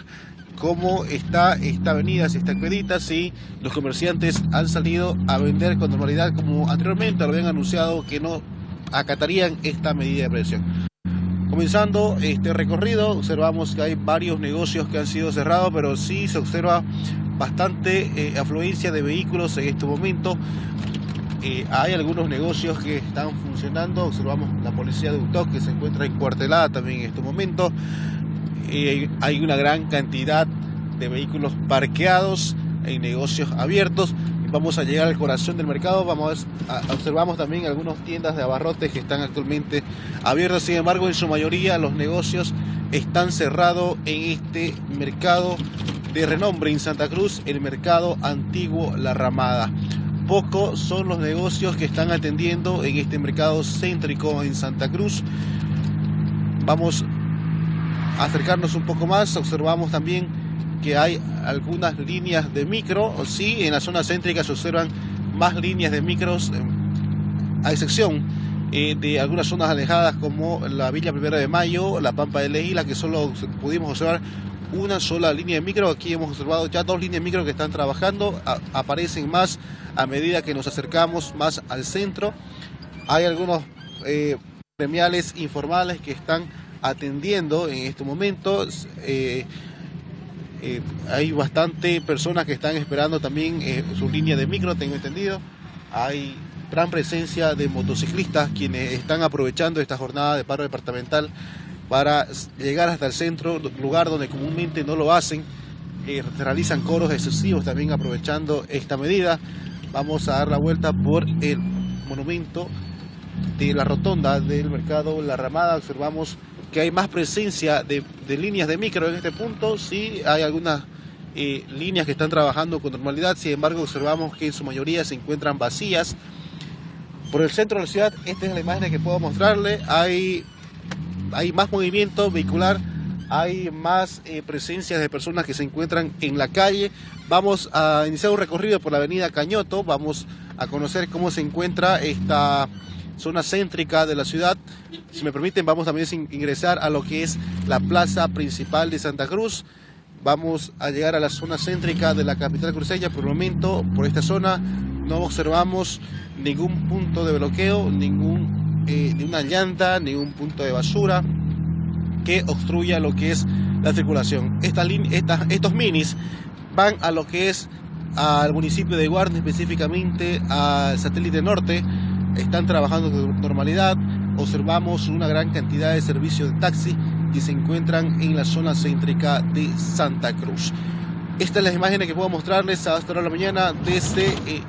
cómo está esta avenida, si está expedita, si los comerciantes han salido a vender con normalidad como anteriormente lo habían anunciado que no acatarían esta medida de presión. Comenzando este recorrido, observamos que hay varios negocios que han sido cerrados, pero sí se observa bastante eh, afluencia de vehículos en este momento. Eh, hay algunos negocios que están funcionando, observamos la policía de Utoc que se encuentra encuartelada también en este momento. Eh, hay una gran cantidad de vehículos parqueados en negocios abiertos. Vamos a llegar al corazón del mercado, vamos a, observamos también algunas tiendas de abarrotes que están actualmente abiertas, sin embargo en su mayoría los negocios están cerrados en este mercado de renombre. En Santa Cruz, el mercado antiguo La Ramada pocos son los negocios que están atendiendo en este mercado céntrico en Santa Cruz. Vamos a acercarnos un poco más, observamos también que hay algunas líneas de micro, sí, en la zona céntrica se observan más líneas de micros, eh, a excepción eh, de algunas zonas alejadas como la Villa Primera de Mayo, la Pampa de Leila, que solo pudimos observar una sola línea de micro. Aquí hemos observado ya dos líneas de micro que están trabajando. aparecen más a medida que nos acercamos más al centro. Hay algunos eh, premiales informales que están atendiendo en estos momentos. Eh, eh, hay bastante personas que están esperando también su línea de micro, tengo entendido. Hay gran presencia de motociclistas quienes están aprovechando esta jornada de paro departamental para llegar hasta el centro, lugar donde comúnmente no lo hacen. Eh, realizan coros excesivos también aprovechando esta medida. Vamos a dar la vuelta por el monumento de la rotonda del mercado La Ramada. Observamos que hay más presencia de, líneas de micro en este punto. Sí, hay algunas eh, líneas que están trabajando con normalidad. Sin embargo, observamos que en su mayoría se encuentran vacías. Por el centro de la ciudad, esta es la imagen que puedo mostrarle. Hay hay más movimiento vehicular, hay más eh, presencia de personas que se encuentran en la calle. Vamos a iniciar un recorrido por la avenida Cañoto, vamos a conocer cómo se encuentra esta zona céntrica de la ciudad. Si me permiten, vamos también a ingresar a lo que es la plaza principal de Santa Cruz. Vamos a llegar a la zona céntrica de la capital cruceña. Por el momento, por esta zona, no observamos ningún punto de bloqueo, ningún eh, ni una llanta, ni un punto de basura que obstruya lo que es la circulación. Esta, estos minis van a lo que es al municipio de Guardia, específicamente al satélite norte, están trabajando con normalidad, observamos una gran cantidad de servicios de taxi que se encuentran en la zona céntrica de Santa Cruz. Estas son las imágenes que puedo mostrarles a esta hora de la mañana desde eh,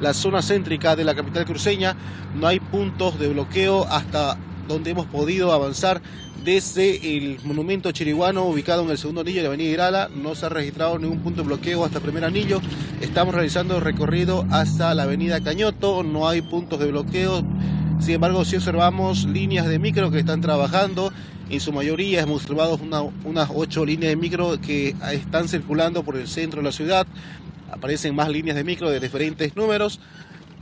la zona céntrica de la capital cruceña. No hay puntos de bloqueo hasta donde hemos podido avanzar desde el monumento chiriguano ubicado en el segundo anillo de la avenida Irala. No se ha registrado ningún punto de bloqueo hasta el primer anillo. Estamos realizando el recorrido hasta la avenida Cañoto. No hay puntos de bloqueo. Sin embargo, si observamos líneas de micro que están trabajando. En su mayoría hemos observado unas ocho líneas de micro que están circulando por el centro de la ciudad aparecen más líneas de micro de diferentes números.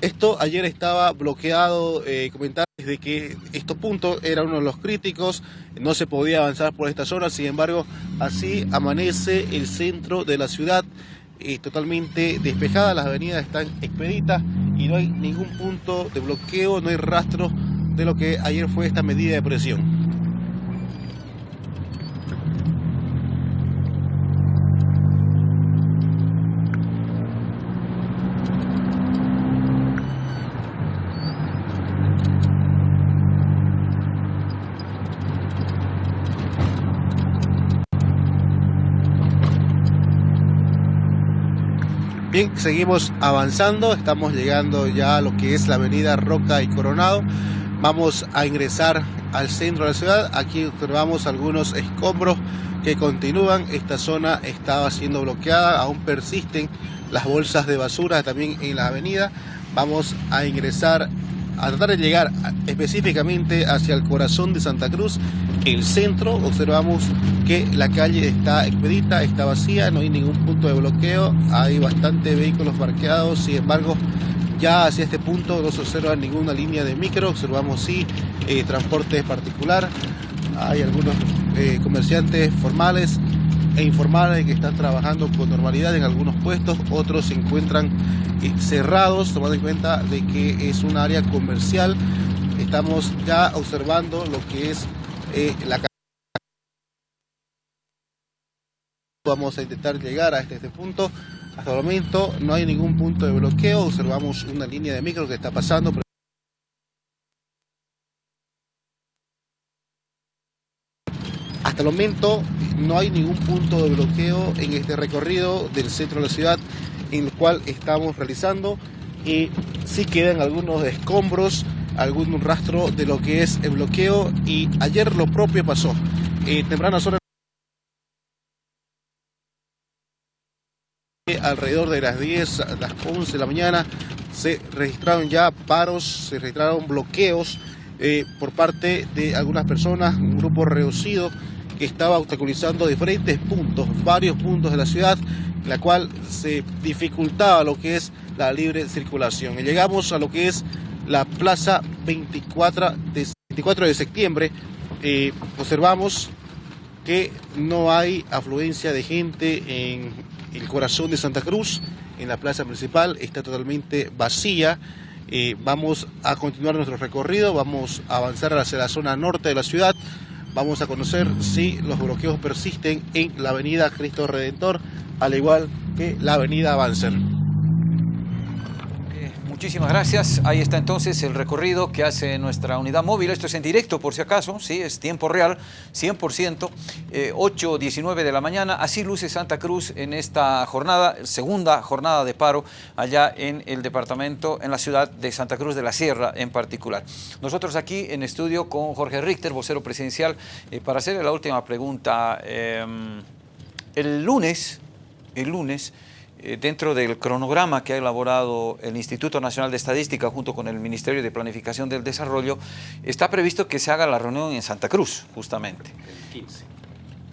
Esto ayer estaba bloqueado, eh, comentar de que estos puntos eran uno de los críticos, no se podía avanzar por esta zona, sin embargo, así amanece el centro de la ciudad eh, totalmente despejada, las avenidas están expeditas y no hay ningún punto de bloqueo, no hay rastro de lo que ayer fue esta medida de presión. Bien, seguimos avanzando, estamos llegando ya a lo que es la avenida Roca y Coronado. Vamos a ingresar al centro de la ciudad. Aquí observamos algunos escombros que continúan. Esta zona estaba siendo bloqueada, aún persisten las bolsas de basura también en la avenida. Vamos a ingresar a tratar de llegar específicamente hacia el corazón de Santa Cruz, el centro, observamos que la calle está expedita, está vacía, no hay ningún punto de bloqueo, hay bastantes vehículos parqueados, sin embargo, ya hacia este punto no se observa ninguna línea de micro, observamos sí eh, transporte particular, hay algunos eh, comerciantes formales e informales que están trabajando con normalidad en algunos puestos, otros se encuentran eh, cerrados, tomando en cuenta de que es un área comercial. Estamos ya observando lo que es eh, la Vamos a intentar llegar a este, este, punto. Hasta el momento no hay ningún punto de bloqueo. Observamos una línea de micro que está pasando. Hasta el momento no hay ningún punto de bloqueo en este recorrido del centro de la ciudad en el cual estamos realizando y sí quedan algunos escombros, algún rastro de lo que es el bloqueo y ayer lo propio pasó. Eh, temprana zona alrededor de las 10, las 11 de la mañana se registraron ya paros, se registraron bloqueos eh, por parte de algunas personas, un grupo reducido que estaba obstaculizando diferentes puntos, varios puntos de la ciudad, la cual se dificultaba lo que es la libre circulación. Y llegamos a lo que es la plaza 24 de, 24 de septiembre. Eh, observamos que no hay afluencia de gente en el corazón de Santa Cruz, en la plaza principal, está totalmente vacía. Eh, vamos a continuar nuestro recorrido, vamos a avanzar hacia la zona norte de la ciudad. Vamos a conocer si los bloqueos persisten en la avenida Cristo Redentor, al igual que la avenida Banzer. Muchísimas gracias. Ahí está entonces el recorrido que hace nuestra unidad móvil. Esto es en directo, por si acaso, sí, es tiempo real, 100%, 8.19 de la mañana. Así luce Santa Cruz en esta jornada, segunda jornada de paro allá en el departamento, en la ciudad de Santa Cruz de la Sierra en particular. Nosotros aquí en estudio con Jorge Richter, vocero presidencial, eh, para hacerle la última pregunta. Em, el lunes, el lunes, eh, dentro del cronograma que ha elaborado el Instituto Nacional de Estadística junto con el Ministerio de Planificación del Desarrollo, está previsto que se haga la reunión en Santa Cruz, justamente. El 15.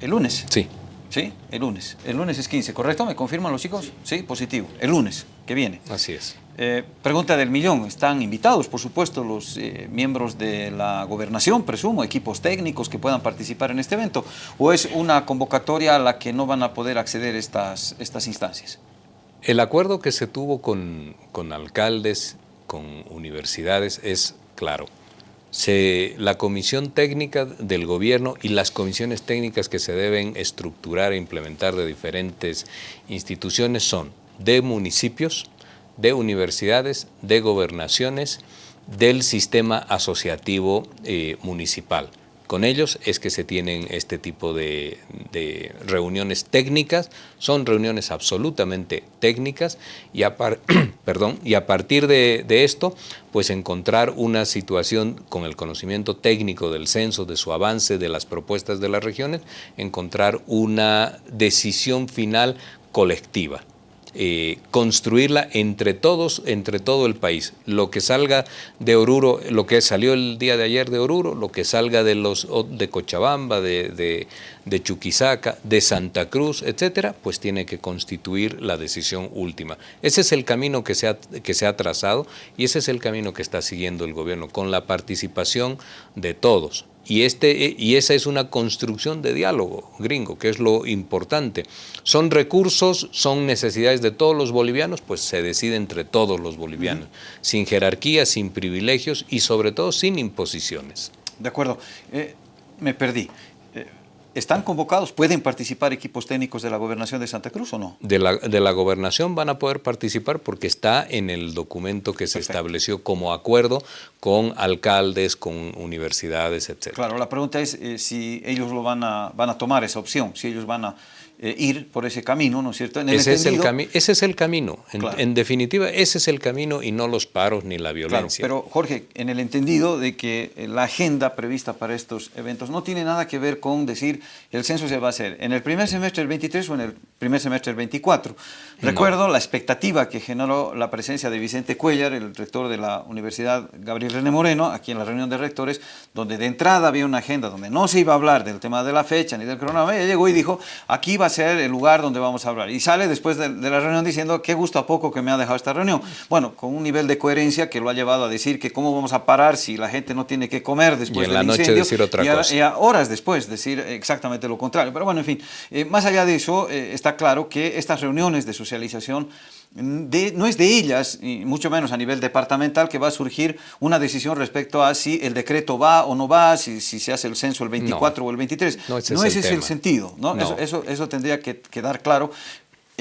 ¿El lunes? Sí. ¿Sí? El lunes. El lunes es 15, ¿correcto? ¿Me confirman los chicos? Sí, positivo. El lunes, que viene. Así es. Eh, pregunta del millón. Están invitados, por supuesto, los eh, miembros de la gobernación, presumo, equipos técnicos que puedan participar en este evento, o es una convocatoria a la que no van a poder acceder estas, estas instancias? El acuerdo que se tuvo con, alcaldes, con universidades, es claro. la comisión técnica del gobierno y las comisiones técnicas que se deben estructurar e implementar de diferentes instituciones son de municipios, de universidades, de gobernaciones, del sistema asociativo eh, municipal. Con ellos es que se tienen este tipo de, reuniones técnicas, son reuniones absolutamente técnicas y a, perdón, y a partir de, de esto pues encontrar una situación con el conocimiento técnico del censo, de su avance, de las propuestas de las regiones, encontrar una decisión final colectiva. Eh, construirla entre todos, entre todo el país. Lo que salga de Oruro, lo que salió el día de ayer de Oruro, lo que salga de, los, de Cochabamba, de, de, Chuquisaca, de Santa Cruz, etcétera, pues tiene que constituir la decisión última. Ese es el camino que se, ha, que se ha trazado y ese es el camino que está siguiendo el gobierno, con la participación de todos. Y, este, y esa es una construcción de diálogo gringo, que es lo importante. Son recursos, son necesidades de todos los bolivianos, pues se decide entre todos los bolivianos, sin jerarquía, sin privilegios y sobre todo sin imposiciones. De acuerdo. Eh, me perdí. ¿Están convocados? ¿Pueden participar equipos técnicos de la gobernación de Santa Cruz o no? De la, de la gobernación van a poder participar porque está en el documento que se estableció como acuerdo con alcaldes, con universidades, etc. Claro, la pregunta es eh, si ellos lo van a, van a tomar esa opción, si ellos van a eh, ir por ese camino, ¿no es cierto? ese, es el ese es el camino, en, definitiva, ese es el camino y no los paros ni la violencia. pero Jorge, en el entendido de que la agenda prevista para estos eventos no tiene nada que ver con decir el censo se va a hacer en el primer semestre del 23 o en el primer semestre del 24. Recuerdo la expectativa que generó la presencia de Vicente Cuellar, el rector de la Universidad Gabriel René Moreno, aquí en la reunión de rectores, donde de entrada había una agenda donde no se iba a hablar del tema de la fecha ni del cronograma, ella llegó y dijo, aquí va a ser el lugar donde vamos a hablar. Y sale después de, la reunión diciendo, qué gusto a poco que me ha dejado esta reunión. Bueno, con un nivel de coherencia que lo ha llevado a decir que cómo vamos a parar si la gente no tiene que comer después y en la noche decir otra cosa. y a horas después decir exactamente lo contrario. Pero bueno, en fin, eh, más allá de eso, eh, está claro que estas reuniones de socialización no es de ellas, y mucho menos a nivel departamental, que va a surgir una decisión respecto a si el decreto va o no va, si, si se hace el censo el 24 o el 23. No, ese, es, el, sentido. ¿no? Eso, eso, eso, tendría que quedar claro.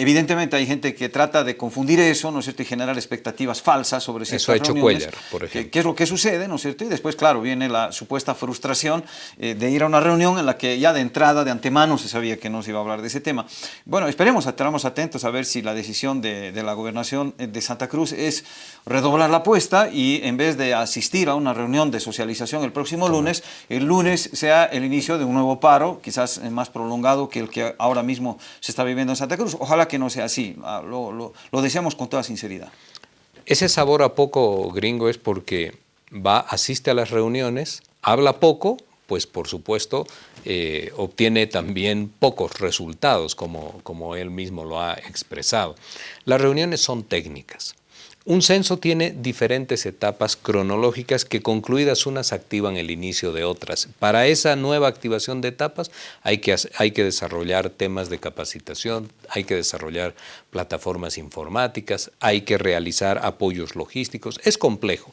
Evidentemente hay gente que trata de confundir eso, ¿no es cierto?, y generar expectativas falsas sobre ciertas Eso ha hecho Cuellar, por ejemplo. ¿Qué es lo que sucede, ¿no es cierto? Y después, claro, viene la supuesta frustración eh, de ir a una reunión en la que ya de entrada, de antemano, se sabía que no se iba a hablar de ese tema. Bueno, esperemos, estaremos atentos a ver si la decisión de, de la gobernación eh, de Santa Cruz es redoblar la apuesta y en vez de asistir a una reunión de socialización el próximo lunes, el lunes sea el inicio de un nuevo paro, quizás más prolongado que el que ahora mismo se está viviendo en Santa Cruz. Ojalá que no sea así, ah, lo, deseamos con toda sinceridad. Ese sabor a poco gringo es porque va, asiste a las reuniones, habla poco, pues por supuesto eh, obtiene también pocos resultados, como, como él mismo lo ha expresado. Las reuniones son técnicas. Un censo tiene diferentes etapas cronológicas que concluidas unas activan el inicio de otras. Para esa nueva activación de etapas hay que, hay que desarrollar temas de capacitación, hay que desarrollar plataformas informáticas, hay que realizar apoyos logísticos. Es complejo.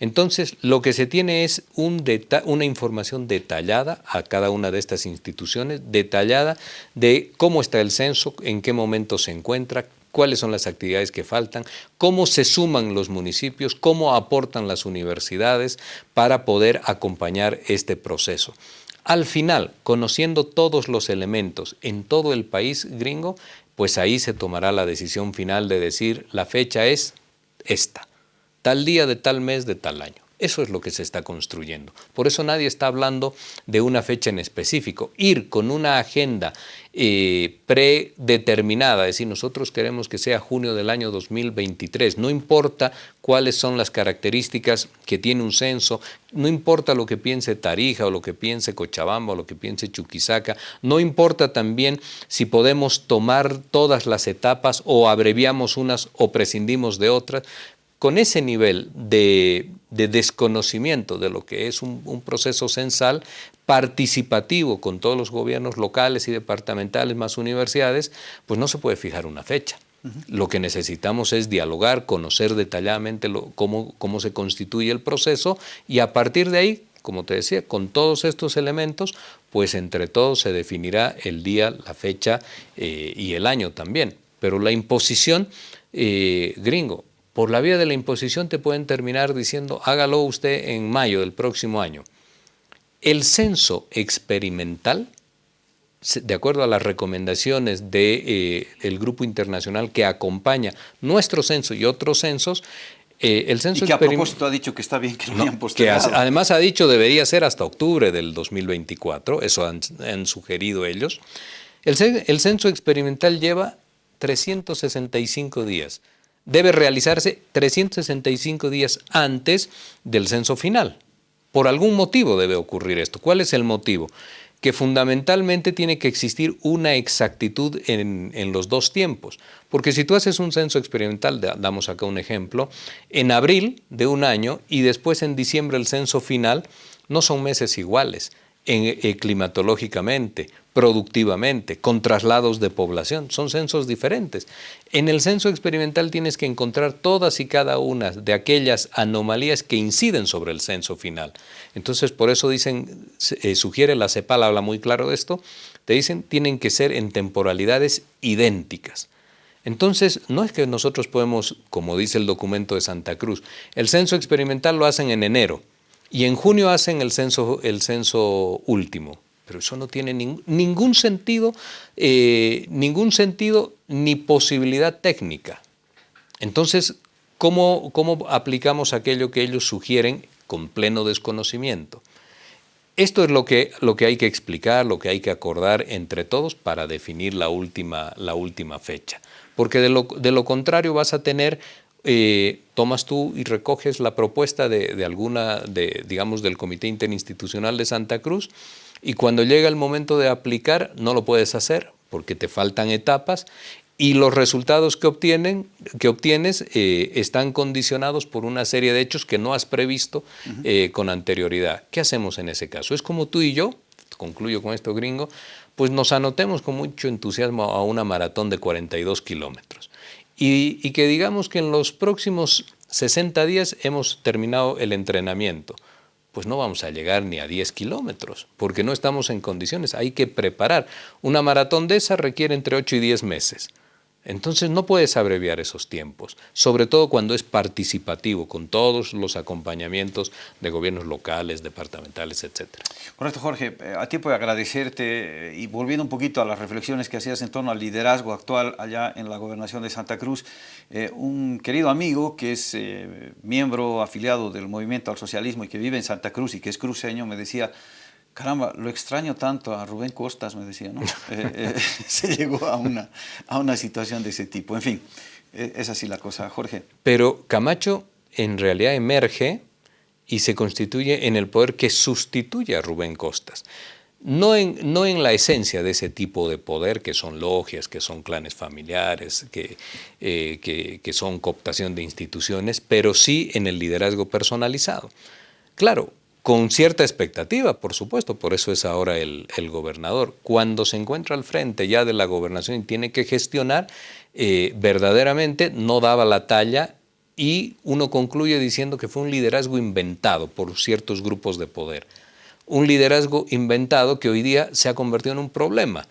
Entonces, lo que se tiene es un una información detallada a cada una de estas instituciones, detallada de cómo está el censo, en qué momento se encuentra, cuáles son las actividades que faltan, cómo se suman los municipios, cómo aportan las universidades para poder acompañar este proceso. Al final, conociendo todos los elementos en todo el país gringo, pues ahí se tomará la decisión final de decir la fecha es esta, tal día de tal mes de tal año. Eso es lo que se está construyendo. Por eso nadie está hablando de una fecha en específico. Ir con una agenda eh, predeterminada, es decir, nosotros queremos que sea junio del año 2023, no importa cuáles son las características que tiene un censo, no importa lo que piense Tarija o lo que piense Cochabamba o lo que piense Chuquisaca, no importa también si podemos tomar todas las etapas o abreviamos unas o prescindimos de otras, con ese nivel de, desconocimiento de lo que es un, proceso censal participativo con todos los gobiernos locales y departamentales más universidades, pues no se puede fijar una fecha. Lo que necesitamos es dialogar, conocer detalladamente cómo, cómo se constituye el proceso y a partir de ahí, como te decía, con todos estos elementos, pues entre todos se definirá el día, la fecha eh, y el año también. Pero la imposición, eh, gringo, por la vía de la imposición te pueden terminar diciendo hágalo usted en mayo del próximo año. El censo experimental, de acuerdo a las recomendaciones del de, eh, grupo internacional que acompaña nuestro censo y otros censos, eh, el censo y que a propósito ha dicho que está bien que lo hayan postergado. Que además ha dicho debería ser hasta octubre del 2024, eso han, sugerido ellos. El, el censo experimental lleva 365 días debe realizarse 365 días antes del censo final. Por algún motivo debe ocurrir esto. ¿Cuál es el motivo? Que fundamentalmente tiene que existir una exactitud en, los dos tiempos. Porque si tú haces un censo experimental, damos acá un ejemplo, en abril de un año y después en diciembre el censo final, no son meses iguales eh, climatológicamente, productivamente, con traslados de población. Son censos diferentes. En el censo experimental tienes que encontrar todas y cada una de aquellas anomalías que inciden sobre el censo final. Entonces, por eso dicen, eh, sugiere la CEPAL, habla muy claro de esto, te dicen, tienen que ser en temporalidades idénticas. Entonces, no es que nosotros podemos, como dice el documento de Santa Cruz, el censo experimental lo hacen en enero y en junio hacen el censo, el censo último Pero eso no tiene ningún sentido, eh, ningún sentido ni posibilidad técnica. Entonces, ¿cómo, ¿cómo aplicamos aquello que ellos sugieren con pleno desconocimiento? Esto es lo que, lo que hay que explicar, lo que hay que acordar entre todos para definir la última, la última fecha. Porque de lo, de lo contrario vas a tener eh, tomas tú y recoges la propuesta de, alguna, de, digamos, del Comité Interinstitucional de Santa Cruz y cuando llega el momento de aplicar no lo puedes hacer porque te faltan etapas y los resultados que, obtienen, que obtienes eh, están condicionados por una serie de hechos que no has previsto eh, con anterioridad. ¿Qué hacemos en ese caso? Es como tú y yo, concluyo con esto gringo, pues nos anotemos con mucho entusiasmo a una maratón de 42 kilómetros y, que digamos que en los próximos 60 días hemos terminado el entrenamiento pues no vamos a llegar ni a 10 kilómetros, porque no estamos en condiciones. Hay que preparar. Una maratón de esa requiere entre 8 y 10 meses. Entonces no puedes abreviar esos tiempos, sobre todo cuando es participativo, con todos los acompañamientos de gobiernos locales, departamentales, etc. Correcto, Jorge. Eh, a ti puedo agradecerte eh, y volviendo un poquito a las reflexiones que hacías en torno al liderazgo actual allá en la gobernación de Santa Cruz, eh, un querido amigo que es miembro afiliado del Movimiento al Socialismo y que vive en Santa Cruz y que es cruceño me decía, caramba, lo extraño tanto a Rubén Costas, me decía, ¿no? Eh, eh, se llegó a una, a una situación de ese tipo. En fin, e, es así la cosa, Jorge. Pero Camacho en realidad emerge y se constituye en el poder que sustituye a Rubén Costas. No en, no en la esencia de ese tipo de poder, que son logias, que son clanes familiares, que, eh, que, que son cooptación de instituciones, pero sí en el liderazgo personalizado. Claro, con cierta expectativa, por supuesto, por eso es ahora el, gobernador. Cuando se encuentra al frente ya de la gobernación y tiene que gestionar, eh, verdaderamente no daba la talla y uno concluye diciendo que fue un liderazgo inventado por ciertos grupos de poder. Un liderazgo inventado que hoy día se ha convertido en un problema.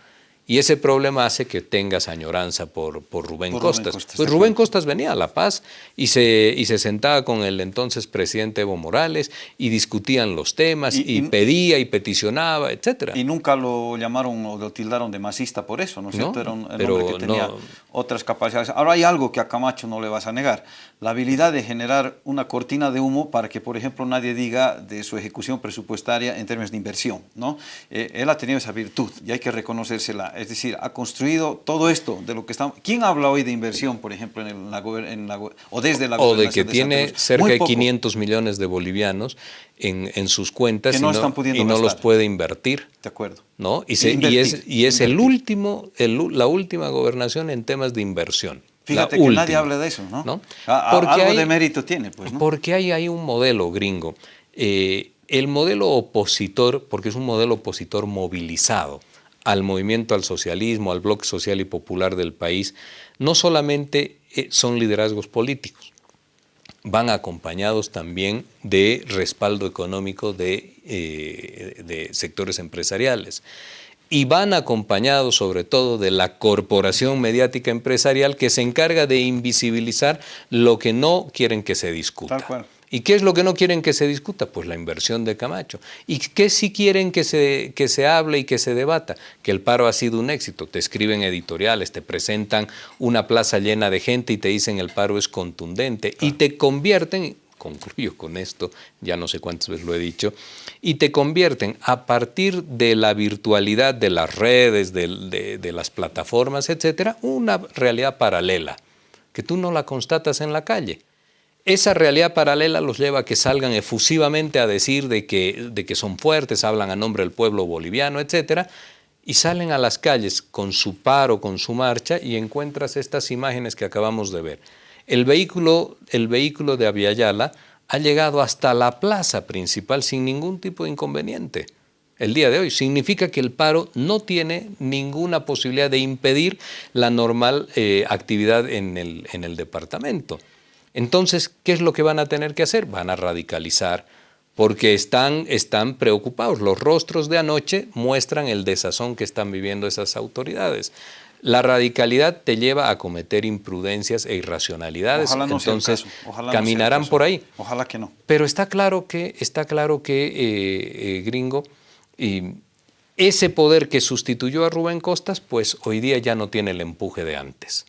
Y ese problema hace que tengas añoranza por, por, Rubén, Costas. Pues Rubén Costas venía a La Paz y se, y se sentaba con el entonces presidente Evo Morales y discutían los temas y, pedía y peticionaba, etc. Y nunca lo llamaron o lo tildaron de masista por eso, ¿no es cierto? Era un hombre que tenía otras capacidades. Ahora hay algo que a Camacho no le vas a negar, la habilidad de generar una cortina de humo para que, por ejemplo, nadie diga de su ejecución presupuestaria en términos de inversión. ¿no? Eh, él ha tenido esa virtud y hay que reconocérsela es decir, ha construido todo esto de lo que estamos... ¿Quién habla hoy de inversión, por ejemplo, en, la, o desde la O de que tiene cerca de 500 millones de bolivianos en, sus cuentas y no, y no los puede invertir. De acuerdo. ¿no? Y, y es, y es el último, la última gobernación en temas de inversión. Fíjate que nadie habla de eso, ¿no? porque algo de mérito tiene, pues, ¿no? Porque hay, hay un modelo gringo. Eh, el modelo opositor, porque es un modelo opositor movilizado, al movimiento al socialismo, al bloque social y popular del país, no solamente eh, son liderazgos políticos, van acompañados también de respaldo económico de, eh, de sectores empresariales y van acompañados sobre todo de la corporación mediática empresarial que se encarga de invisibilizar lo que no quieren que se discuta. Tal cual. ¿Y qué es lo que no quieren que se discuta? Pues la inversión de Camacho. ¿Y qué sí quieren que se, que se hable y que se debata? Que el paro ha sido un éxito. Te escriben editoriales, te presentan una plaza llena de gente y te dicen el paro es contundente. Y te convierten, concluyo con esto, ya no sé cuántas veces lo he dicho, y te convierten a partir de la virtualidad de las redes, de, de las plataformas, etcétera, una realidad paralela, que tú no la constatas en la calle. Esa realidad paralela los lleva a que salgan efusivamente a decir de que, de que son fuertes, hablan a nombre del pueblo boliviano, etc. Y salen a las calles con su paro, con su marcha, y encuentras estas imágenes que acabamos de ver. El vehículo, el vehículo de Aviala ha llegado hasta la plaza principal sin ningún tipo de inconveniente el día de hoy. Significa que el paro no tiene ninguna posibilidad de impedir la normal eh, actividad en el, en el departamento. Entonces, ¿qué es lo que van a tener que hacer? Van a radicalizar, porque están, están preocupados. Los rostros de anoche muestran el desazón que están viviendo esas autoridades. La radicalidad te lleva a cometer imprudencias e irracionalidades, entonces caminarán por ahí. Ojalá que no. Pero está claro que, está claro que eh, eh, gringo, y ese poder que sustituyó a Rubén Costas, pues hoy día ya no tiene el empuje de antes.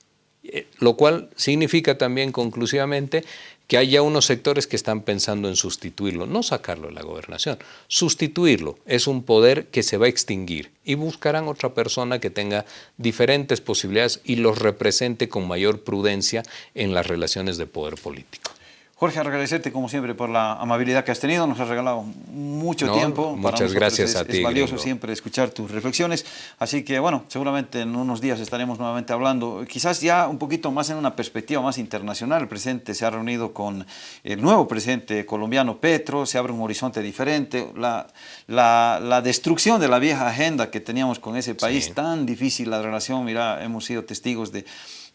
Eh, lo cual significa también conclusivamente que hay ya unos sectores que están pensando en sustituirlo, no sacarlo de la gobernación, sustituirlo. Es un poder que se va a extinguir y buscarán otra persona que tenga diferentes posibilidades y los represente con mayor prudencia en las relaciones de poder político. Jorge, agradecerte como siempre por la amabilidad que has tenido, nos has regalado mucho tiempo. Muchas gracias a ti. Es valioso siempre escuchar tus reflexiones, así que bueno, seguramente en unos días estaremos nuevamente hablando, quizás ya un poquito más en una perspectiva más internacional. El presidente se ha reunido con el nuevo presidente colombiano Petro, se abre un horizonte diferente, la, la, la destrucción de la vieja agenda que teníamos con ese país, tan difícil la relación, mira, hemos sido testigos de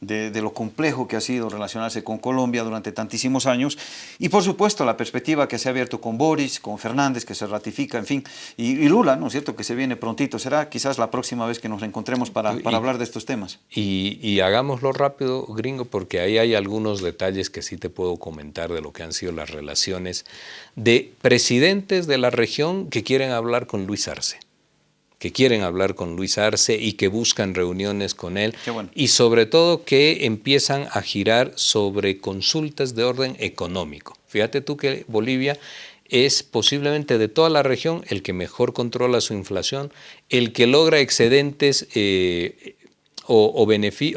de, lo complejo que ha sido relacionarse con Colombia durante tantísimos años y por supuesto la perspectiva que se ha abierto con Boris, con Fernández, que se ratifica, en fin, y, Lula, ¿no es cierto?, que se viene prontito, será quizás la próxima vez que nos encontremos para, para hablar de estos temas. Y, y, hagámoslo rápido, gringo, porque ahí hay algunos detalles que sí te puedo comentar de lo que han sido las relaciones de presidentes de la región que quieren hablar con Luis Arce que quieren hablar con Luis Arce y que buscan reuniones con él y sobre todo que empiezan a girar sobre consultas de orden económico. Fíjate tú que Bolivia es posiblemente de toda la región el que mejor controla su inflación, el que logra excedentes eh, o,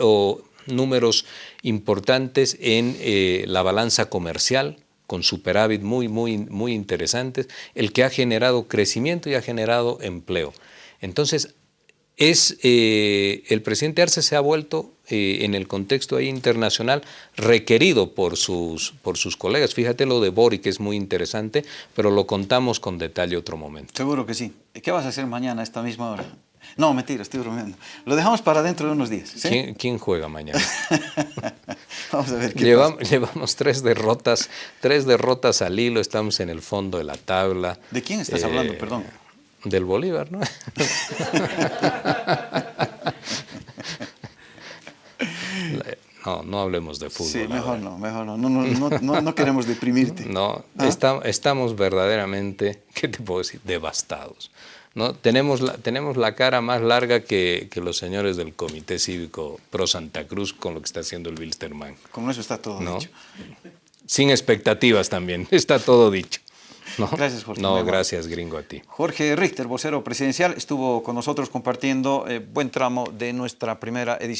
o, números importantes en eh, la balanza comercial, con superávit muy, muy, muy interesantes, el que ha generado crecimiento y ha generado empleo. Entonces, es, eh, el presidente Arce se ha vuelto eh, en el contexto internacional requerido por sus, por sus colegas. Fíjate lo de Bori, que es muy interesante, pero lo contamos con detalle otro momento. Seguro que sí. ¿Qué vas a hacer mañana a esta misma hora? No, mentira, estoy bromeando. Lo dejamos para dentro de unos días. ¿Quién, juega mañana? Vamos a ver qué llevamos, llevamos tres derrotas, tres derrotas al hilo, estamos en el fondo de la tabla. ¿De quién estás hablando? Eh, Perdón. Del Bolívar, ¿no? No, no hablemos de fútbol. Sí, mejor no, mejor no. No, no, queremos deprimirte. No, ¿Ah? estamos verdaderamente, ¿qué te puedo decir? Devastados. ¿no? Tenemos, la, tenemos la cara más larga que, que, los señores del Comité Cívico Pro Santa Cruz con lo que está haciendo el Wilstermann. Con eso está todo dicho. Sin expectativas también, está todo dicho. No, gracias, Jorge. No, gracias, gringo, a ti. Jorge Richter, vocero presidencial, estuvo con nosotros compartiendo eh, buen tramo de nuestra primera edición.